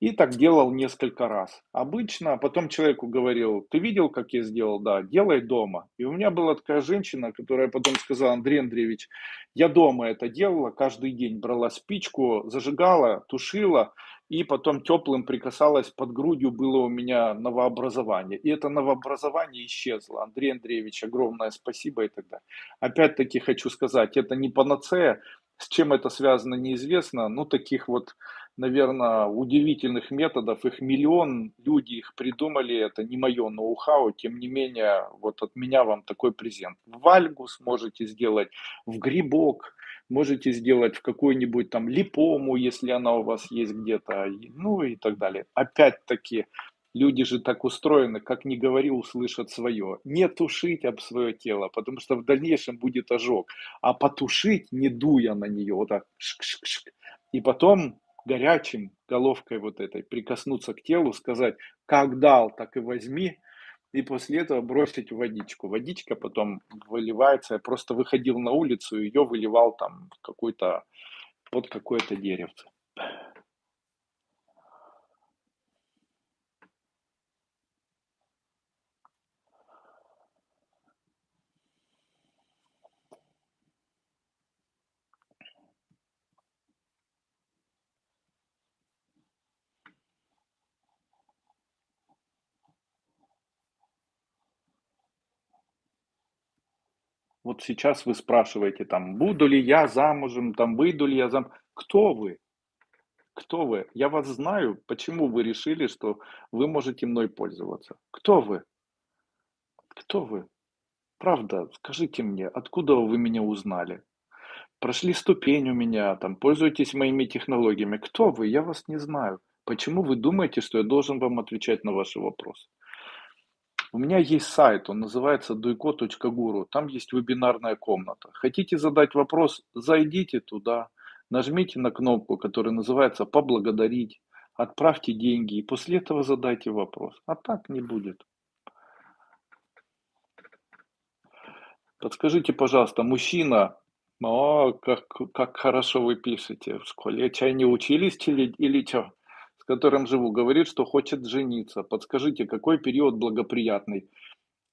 И так делал несколько раз. Обычно потом человеку говорил, ты видел, как я сделал? Да, делай дома. И у меня была такая женщина, которая потом сказала, Андрей Андреевич, я дома это делала, каждый день брала спичку, зажигала, тушила, и потом теплым прикасалась, под грудью было у меня новообразование. И это новообразование исчезло. Андрей Андреевич, огромное спасибо и так далее. Опять-таки хочу сказать, это не панацея, с чем это связано, неизвестно. Ну, таких вот, наверное, удивительных методов, их миллион, люди их придумали, это не мое ноу-хау, тем не менее, вот от меня вам такой презент. В Вальгу сможете сделать, в грибок, можете сделать в какую-нибудь там липому, если она у вас есть где-то, ну и так далее. Опять-таки, люди же так устроены, как ни говори, услышат свое. Не тушить об свое тело, потому что в дальнейшем будет ожог, а потушить, не дуя на нее, вот так, шк -шк -шк, и потом горячим головкой вот этой прикоснуться к телу, сказать, как дал, так и возьми, и после этого бросить водичку. Водичка потом выливается. Я просто выходил на улицу, ее выливал там какой-то, под какое-то деревце. Вот сейчас вы спрашиваете там, буду ли я замужем, там, выйду ли я зам... Кто вы? Кто вы? Я вас знаю. Почему вы решили, что вы можете мной пользоваться? Кто вы? Кто вы? Правда, скажите мне, откуда вы меня узнали? Прошли ступень у меня, там, пользуетесь моими технологиями. Кто вы? Я вас не знаю. Почему вы думаете, что я должен вам отвечать на ваши вопросы? У меня есть сайт, он называется duiko.guru, там есть вебинарная комната. Хотите задать вопрос, зайдите туда, нажмите на кнопку, которая называется «Поблагодарить», отправьте деньги и после этого задайте вопрос. А так не будет. Подскажите, пожалуйста, мужчина, о, как как хорошо вы пишете. В школе чай не учились или или чё? которым живу, говорит, что хочет жениться. Подскажите, какой период благоприятный?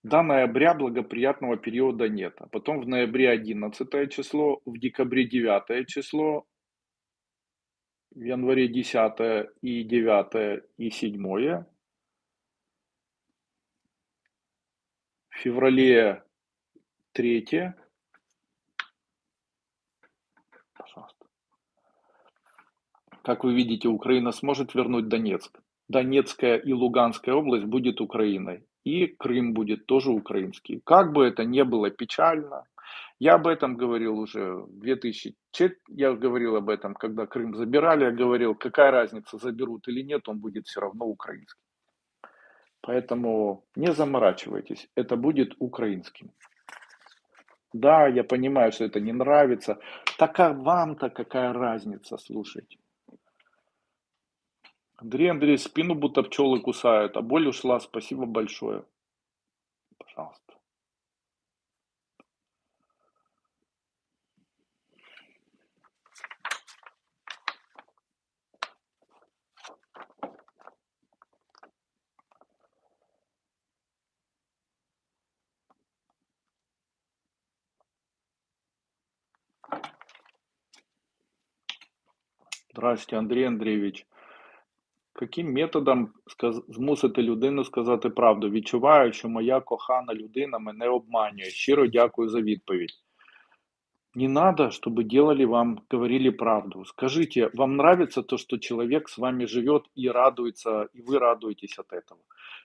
До ноября благоприятного периода нет. А потом в ноябре 11 число, в декабре 9 число, в январе 10 и 9 и 7. В феврале 3. Как вы видите, Украина сможет вернуть Донецк. Донецкая и Луганская область будет Украиной. И Крым будет тоже украинский. Как бы это ни было печально, я об этом говорил уже в 2004, я говорил об этом, когда Крым забирали, я говорил, какая разница, заберут или нет, он будет все равно украинский. Поэтому не заморачивайтесь, это будет украинским. Да, я понимаю, что это не нравится. Так а вам-то какая разница, слушайте. Андрей Андрей, спину будто пчелы кусают, а боль ушла, спасибо большое. Пожалуйста. Здравствуйте, Андрій Андрійович. Яким методом сказ- змусити людину сказати правду? Відчуваю, що моя кохана людина мене обманює. Щиро дякую за відповідь. Не надо, чтобы делали вам, говорили правду. Скажите, вам нравится то, что человек с вами живет и радуется, и вы радуетесь от этого?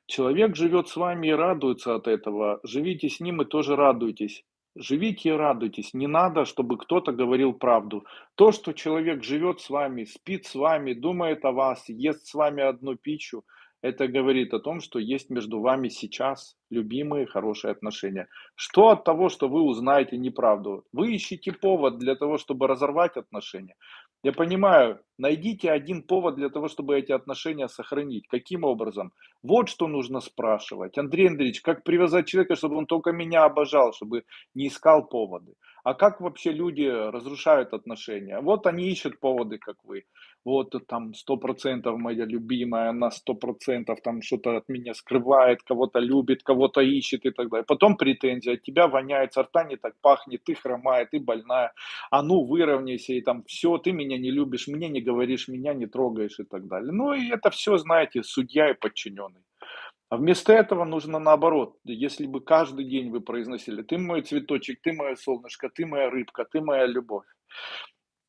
Человек живет с вами и радуется от этого. Живите с ним и тоже радуйтесь. Живите и радуйтесь. Не надо, чтобы кто-то говорил правду. То, что человек живет с вами, спит с вами, думает о вас, ест с вами одну пищу, это говорит о том, что есть между вами сейчас любимые, хорошие отношения. Что от того, что вы узнаете неправду? Вы ищете повод для того, чтобы разорвать отношения. Я понимаю, найдите один повод для того, чтобы эти отношения сохранить. Каким образом? Вот что нужно спрашивать. Андрей Андреевич, как привязать человека, чтобы он только меня обожал, чтобы не искал поводы? А как вообще люди разрушают отношения? Вот они ищут поводы, как вы. Вот там сто процентов моя любимая, она сто процентов там что-то от меня скрывает, кого-то любит, кого-то ищет и так далее. Потом претензия, от тебя воняет, со рта не так пахнет, ты хромая, ты больная, а ну выровняйся и там все, ты меня не любишь, мне не говоришь, меня не трогаешь и так далее. Ну и это все, знаете, судья и подчиненный. А вместо этого нужно наоборот. Если бы каждый день вы произносили «ты мой цветочек, ты мое солнышко, ты моя рыбка, ты моя любовь»,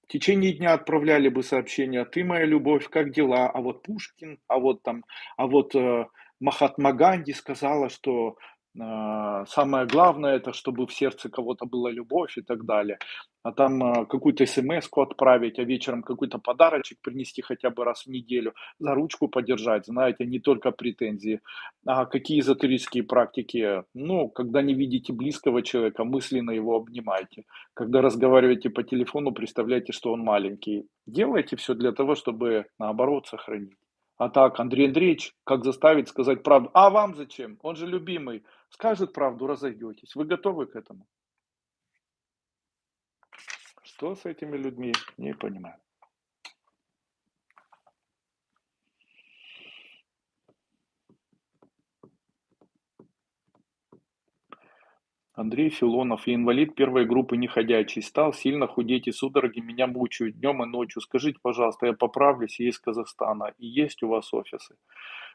в течение дня отправляли бы сообщения «ты моя любовь, как дела?», а вот Пушкин, а вот там, а вот э, Махатма Ганди сказала, что самое главное это, чтобы в сердце кого-то была любовь и так далее. А там э, какую-то смс отправить, а вечером какой-то подарочек принести хотя бы раз в неделю, за ручку подержать, знаете, не только претензии. А какие эзотерические практики? Ну, когда не видите близкого человека, мысленно его обнимайте. Когда разговариваете по телефону, представляйте, что он маленький. Делайте все для того, чтобы наоборот сохранить. А так, Андрей Андреевич, как заставить сказать правду? А вам зачем? Он же любимый. Скажет правду, разойдетесь. Вы готовы к этому? Что с этими людьми? Не понимаю. Андрей Филонов, я инвалид первой группы неходячий, стал сильно худеть и судороги меня мучают днем и ночью. Скажите, пожалуйста, я поправлюсь, я из Казахстана, и есть у вас офисы.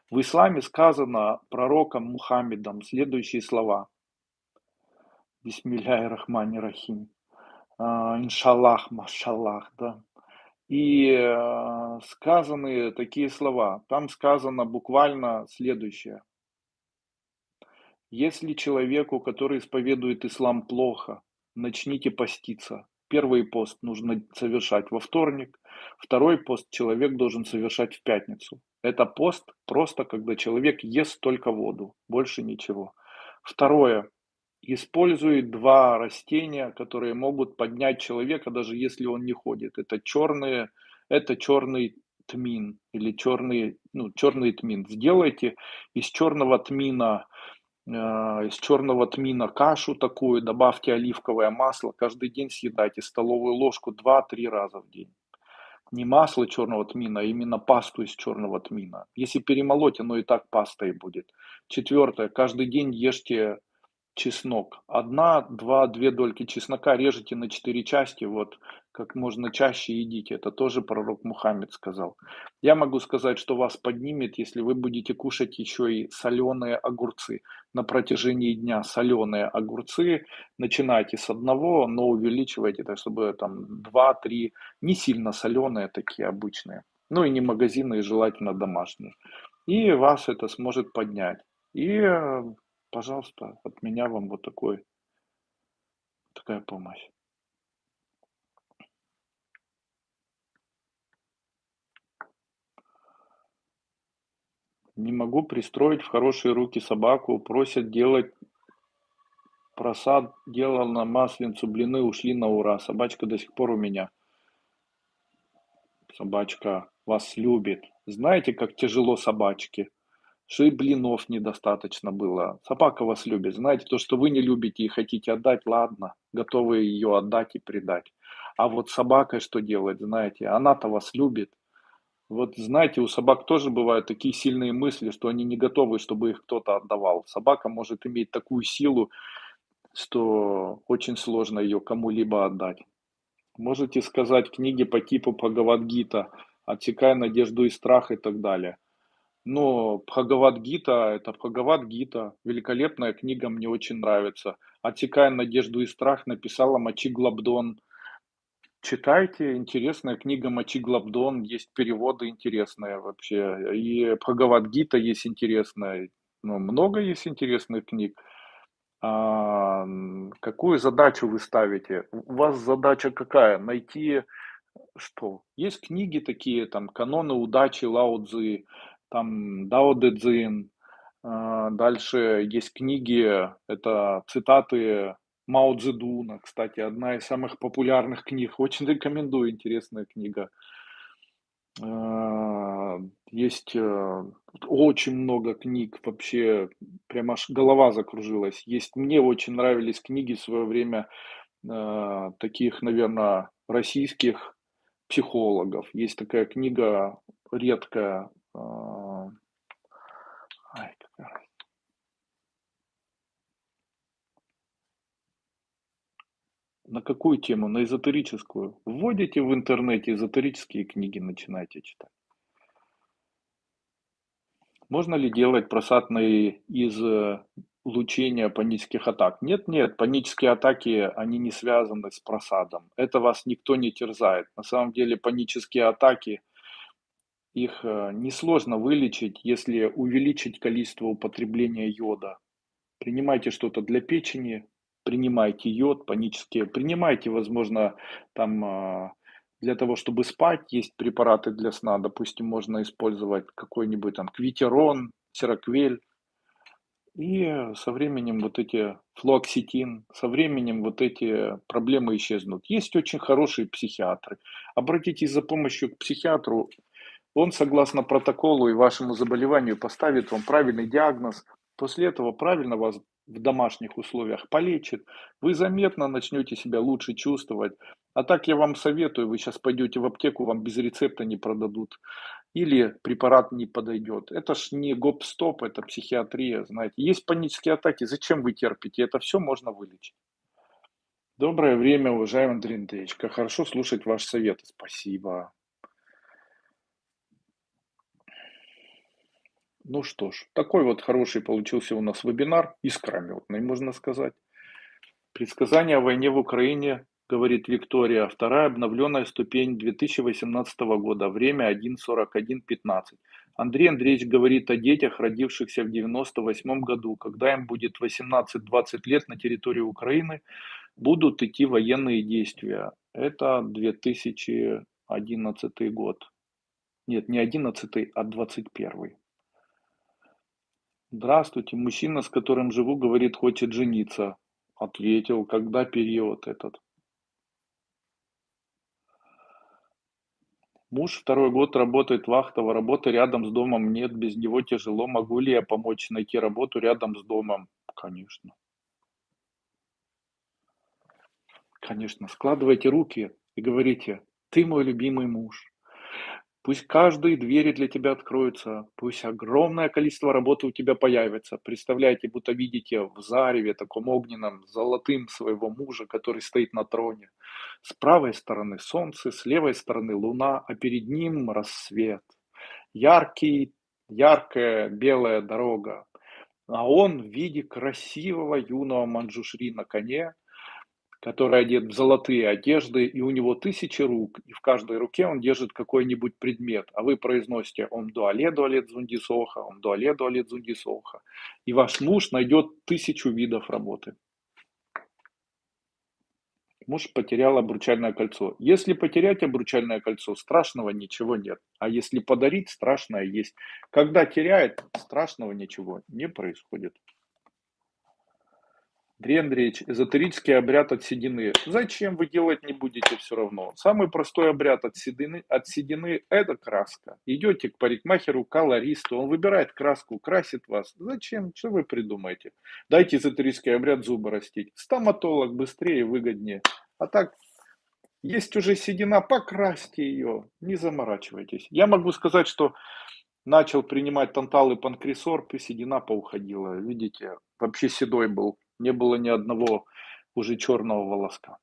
В исламе сказано пророком Мухаммедом следующие слова. Бисмилляхи рахмани рахим. А, иншаллах, машаллах, да. И э, сказаны такие слова. Там сказано буквально следующее. Если человеку, который исповедует ислам, плохо, начните поститься. Первый пост нужно совершать во вторник, второй пост человек должен совершать в пятницу. Это пост просто, когда человек ест только воду, больше ничего. Второе. Использует два растения, которые могут поднять человека, даже если он не ходит. Это черные, это черный тмин или черный, ну, черный тмин. Сделайте из черного тмина из черного тмина кашу такую, добавьте оливковое масло, каждый день съедайте столовую ложку два-три раза в день. Не масло черного тмина, а именно пасту из черного тмина. Если перемолоть, оно и так пастой будет. Четвертое. Каждый день ешьте чеснок. Одна, два, две дольки чеснока режете на четыре части, вот как можно чаще едите. Это тоже пророк Мухаммед сказал. Я могу сказать, что вас поднимет, если вы будете кушать еще и соленые огурцы. На протяжении дня соленые огурцы. Начинайте с одного, но увеличивайте, так чтобы там два-три, не сильно соленые такие обычные. Ну и не магазинные, желательно домашние. И вас это сможет поднять. И э, Пожалуйста, от меня вам вот такой такая помощь. Не могу пристроить в хорошие руки собаку, просят делать просад, делал на масленицу, блины ушли на ура. Собачка до сих пор у меня. Собачка вас любит. Знаете, как тяжело собачке? Что и блинов недостаточно было. Собака вас любит. Знаете, то, что вы не любите и хотите отдать, ладно, готовы ее отдать и предать. А вот собака что делать, знаете, она-то вас любит. Вот знаете, у собак тоже бывают такие сильные мысли, что они не готовы, чтобы их кто-то отдавал. Собака может иметь такую силу, что очень сложно ее кому-либо отдать. Можете сказать книги по типу Бхагавадгита, отсекая надежду и страх и так далее. Но Бхагавад-гита- это Бхагавад-гита. Великолепная книга, мне очень нравится. "Отсекая надежду и страх" написала Мачи Глабдон. Читайте, интересная книга Мачи Глабдон, есть переводы интересные вообще. И Бхагавад-гита есть интересная. Ну, много есть интересных книг. А, какую задачу вы ставите? У вас задача какая? Найти что? Есть книги такие, там, "Каноны удачи" Лао Цзы там Дао Дэ Цзин. А, дальше есть книги, это цитаты Мао Цзэдуна, кстати, одна из самых популярных книг. Очень рекомендую, интересная книга. А, есть э, очень много книг, вообще прям аж голова закружилась. Есть, мне очень нравились книги в свое время э, таких, наверное, российских психологов. Есть такая книга редкая а, какая На какую тему? На эзотерическую. Вводите в интернете эзотерические книги, начинайте читать. Можно ли делать просадные из э, лучения панических атак? Нет, нет, панические атаки, они не связаны с просадом. Это вас никто не терзает. На самом деле панические атаки их э, несложно вылечить, если увеличить количество употребления йода. Принимайте что-то для печени, принимайте йод, панические, принимайте, возможно, там а, для того, чтобы спать, есть препараты для сна, допустим, можно использовать какой-нибудь там квитерон, сероквель, и со временем вот эти флуоксетин, со временем вот эти проблемы исчезнут. Есть очень хорошие психиатры. Обратитесь за помощью к психиатру, он, согласно протоколу и вашему заболеванию, поставит вам правильный диагноз. После этого правильно вас в домашних условиях полечит. Вы заметно начнете себя лучше чувствовать. А так я вам советую, вы сейчас пойдете в аптеку, вам без рецепта не продадут. Или препарат не подойдет. Это ж не гоп-стоп, это психиатрия, знаете. Есть панические атаки, зачем вы терпите? Это все можно вылечить. Доброе время, уважаемый Андрей Андреевич. Как хорошо слушать ваши советы. Спасибо. Ну что ж, такой вот хороший получился у нас вебинар, искрометный, можно сказать. Предсказание о войне в Украине, говорит Виктория, вторая обновленная ступень 2018 года, время 1.41.15. Андрей Андреевич говорит о детях, родившихся в 98 году, когда им будет 18-20 лет на территории Украины, будут идти военные действия. Это 2011 год. Нет, не 11, а 21. Здравствуйте, мужчина, с которым живу, говорит, хочет жениться. Ответил, когда период этот. Муж второй год работает вахтово, работы рядом с домом нет, без него тяжело. Могу ли я помочь найти работу рядом с домом? Конечно. Конечно, складывайте руки и говорите: "Ты мой любимый муж". Пусть каждые двери для тебя откроются, пусть огромное количество работы у тебя появится. Представляете, будто видите в зареве таком огненном, золотым своего мужа, который стоит на троне. С правой стороны солнце, с левой стороны луна, а перед ним рассвет. Яркий, яркая белая дорога. А он в виде красивого юного манджушри на коне, который одет в золотые одежды, и у него тысячи рук, и в каждой руке он держит какой-нибудь предмет, а вы произносите «Ом дуале дуалет зундисоха», «Ом дуале дуалет зундисоха», и ваш муж найдет тысячу видов работы. Муж потерял обручальное кольцо. Если потерять обручальное кольцо, страшного ничего нет. А если подарить, страшное есть. Когда теряет, страшного ничего не происходит. Андрей Андреевич, эзотерический обряд от седины. Зачем вы делать не будете все равно? Самый простой обряд от седины, от седины – это краска. Идете к парикмахеру, колористу, он выбирает краску, красит вас. Зачем? Что вы придумаете? Дайте эзотерический обряд зубы растить. Стоматолог быстрее и выгоднее. А так, есть уже седина, покрасьте ее, не заморачивайтесь. Я могу сказать, что начал принимать тантал и панкресорб, и седина поуходила. Видите, вообще седой был не было ни одного уже черного волоска.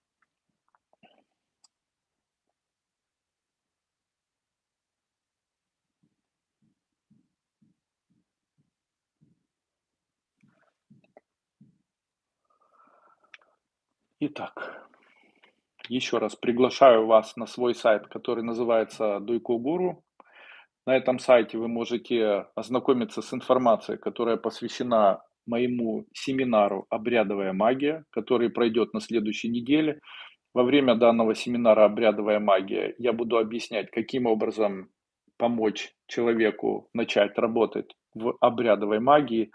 Итак, еще раз приглашаю вас на свой сайт, который называется Дуйко Гуру. На этом сайте вы можете ознакомиться с информацией, которая посвящена моему семинару «Обрядовая магия», который пройдет на следующей неделе. Во время данного семинара «Обрядовая магия» я буду объяснять, каким образом помочь человеку начать работать в обрядовой магии.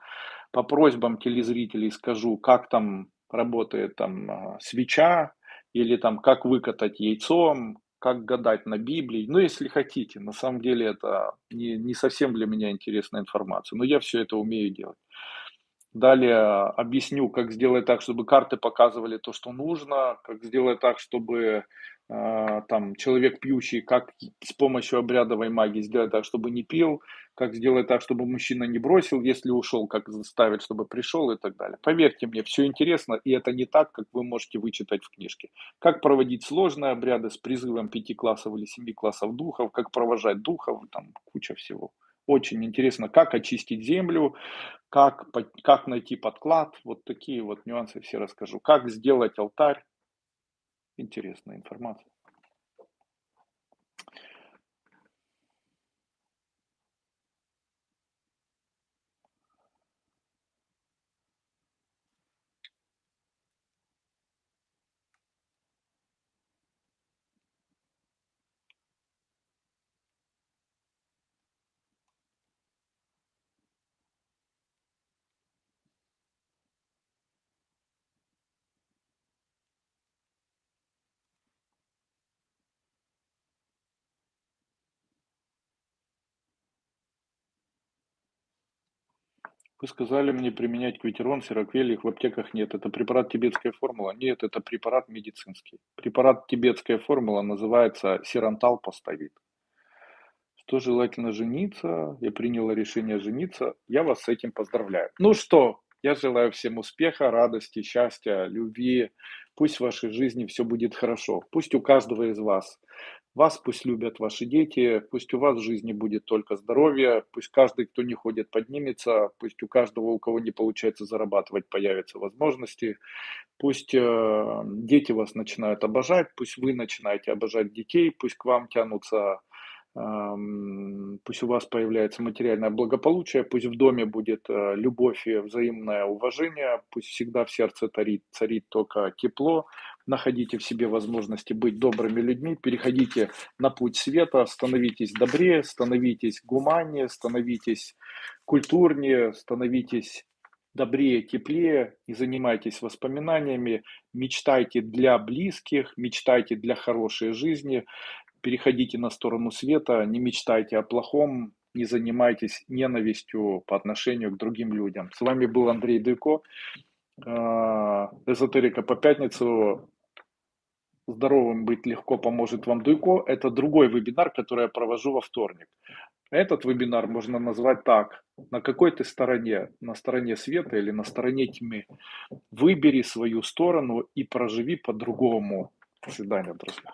По просьбам телезрителей скажу, как там работает там а, свеча, или там как выкатать яйцом, как гадать на Библии. Ну, если хотите, на самом деле это не, не совсем для меня интересная информация, но я все это умею делать. Далее объясню, как сделать так, чтобы карты показывали то, что нужно, как сделать так, чтобы э, там человек пьющий, как с помощью обрядовой магии сделать так, чтобы не пил, как сделать так, чтобы мужчина не бросил, если ушел, как заставить, чтобы пришел и так далее. Поверьте мне, все интересно, и это не так, как вы можете вычитать в книжке. Как проводить сложные обряды с призывом пяти классов или семи классов духов, как провожать духов, там куча всего. Очень интересно, как очистить землю, как, как найти подклад, вот такие вот нюансы все расскажу. Как сделать алтарь, интересная информация. Вы сказали мне применять квитерон, сироквель, их в аптеках нет. Это препарат тибетская формула? Нет, это препарат медицинский. Препарат тибетская формула называется сирантал поставит. Что желательно жениться, я приняла решение жениться, я вас с этим поздравляю. Ну что, я желаю всем успеха, радости, счастья, любви. Пусть в вашей жизни все будет хорошо. Пусть у каждого из вас вас пусть любят ваши дети, пусть у вас в жизни будет только здоровье, пусть каждый, кто не ходит, поднимется, пусть у каждого, у кого не получается зарабатывать, появятся возможности, пусть э, дети вас начинают обожать, пусть вы начинаете обожать детей, пусть к вам тянутся пусть у вас появляется материальное благополучие, пусть в доме будет э, любовь и взаимное уважение, пусть всегда в сердце царит, царит только тепло, находите в себе возможности быть добрыми людьми, переходите на путь света, становитесь добрее, становитесь гуманнее, становитесь культурнее, становитесь добрее, теплее и занимайтесь воспоминаниями, мечтайте для близких, мечтайте для хорошей жизни, переходите на сторону света, не мечтайте о плохом, не занимайтесь ненавистью по отношению к другим людям. С вами был Андрей Дыко, а, эзотерика по пятницу. Здоровым быть легко поможет вам Дуйко. Это другой вебинар, который я провожу во вторник. Этот вебинар можно назвать так. На какой ты стороне? На стороне света или на стороне тьмы? Выбери свою сторону и проживи по-другому. До свидания, друзья.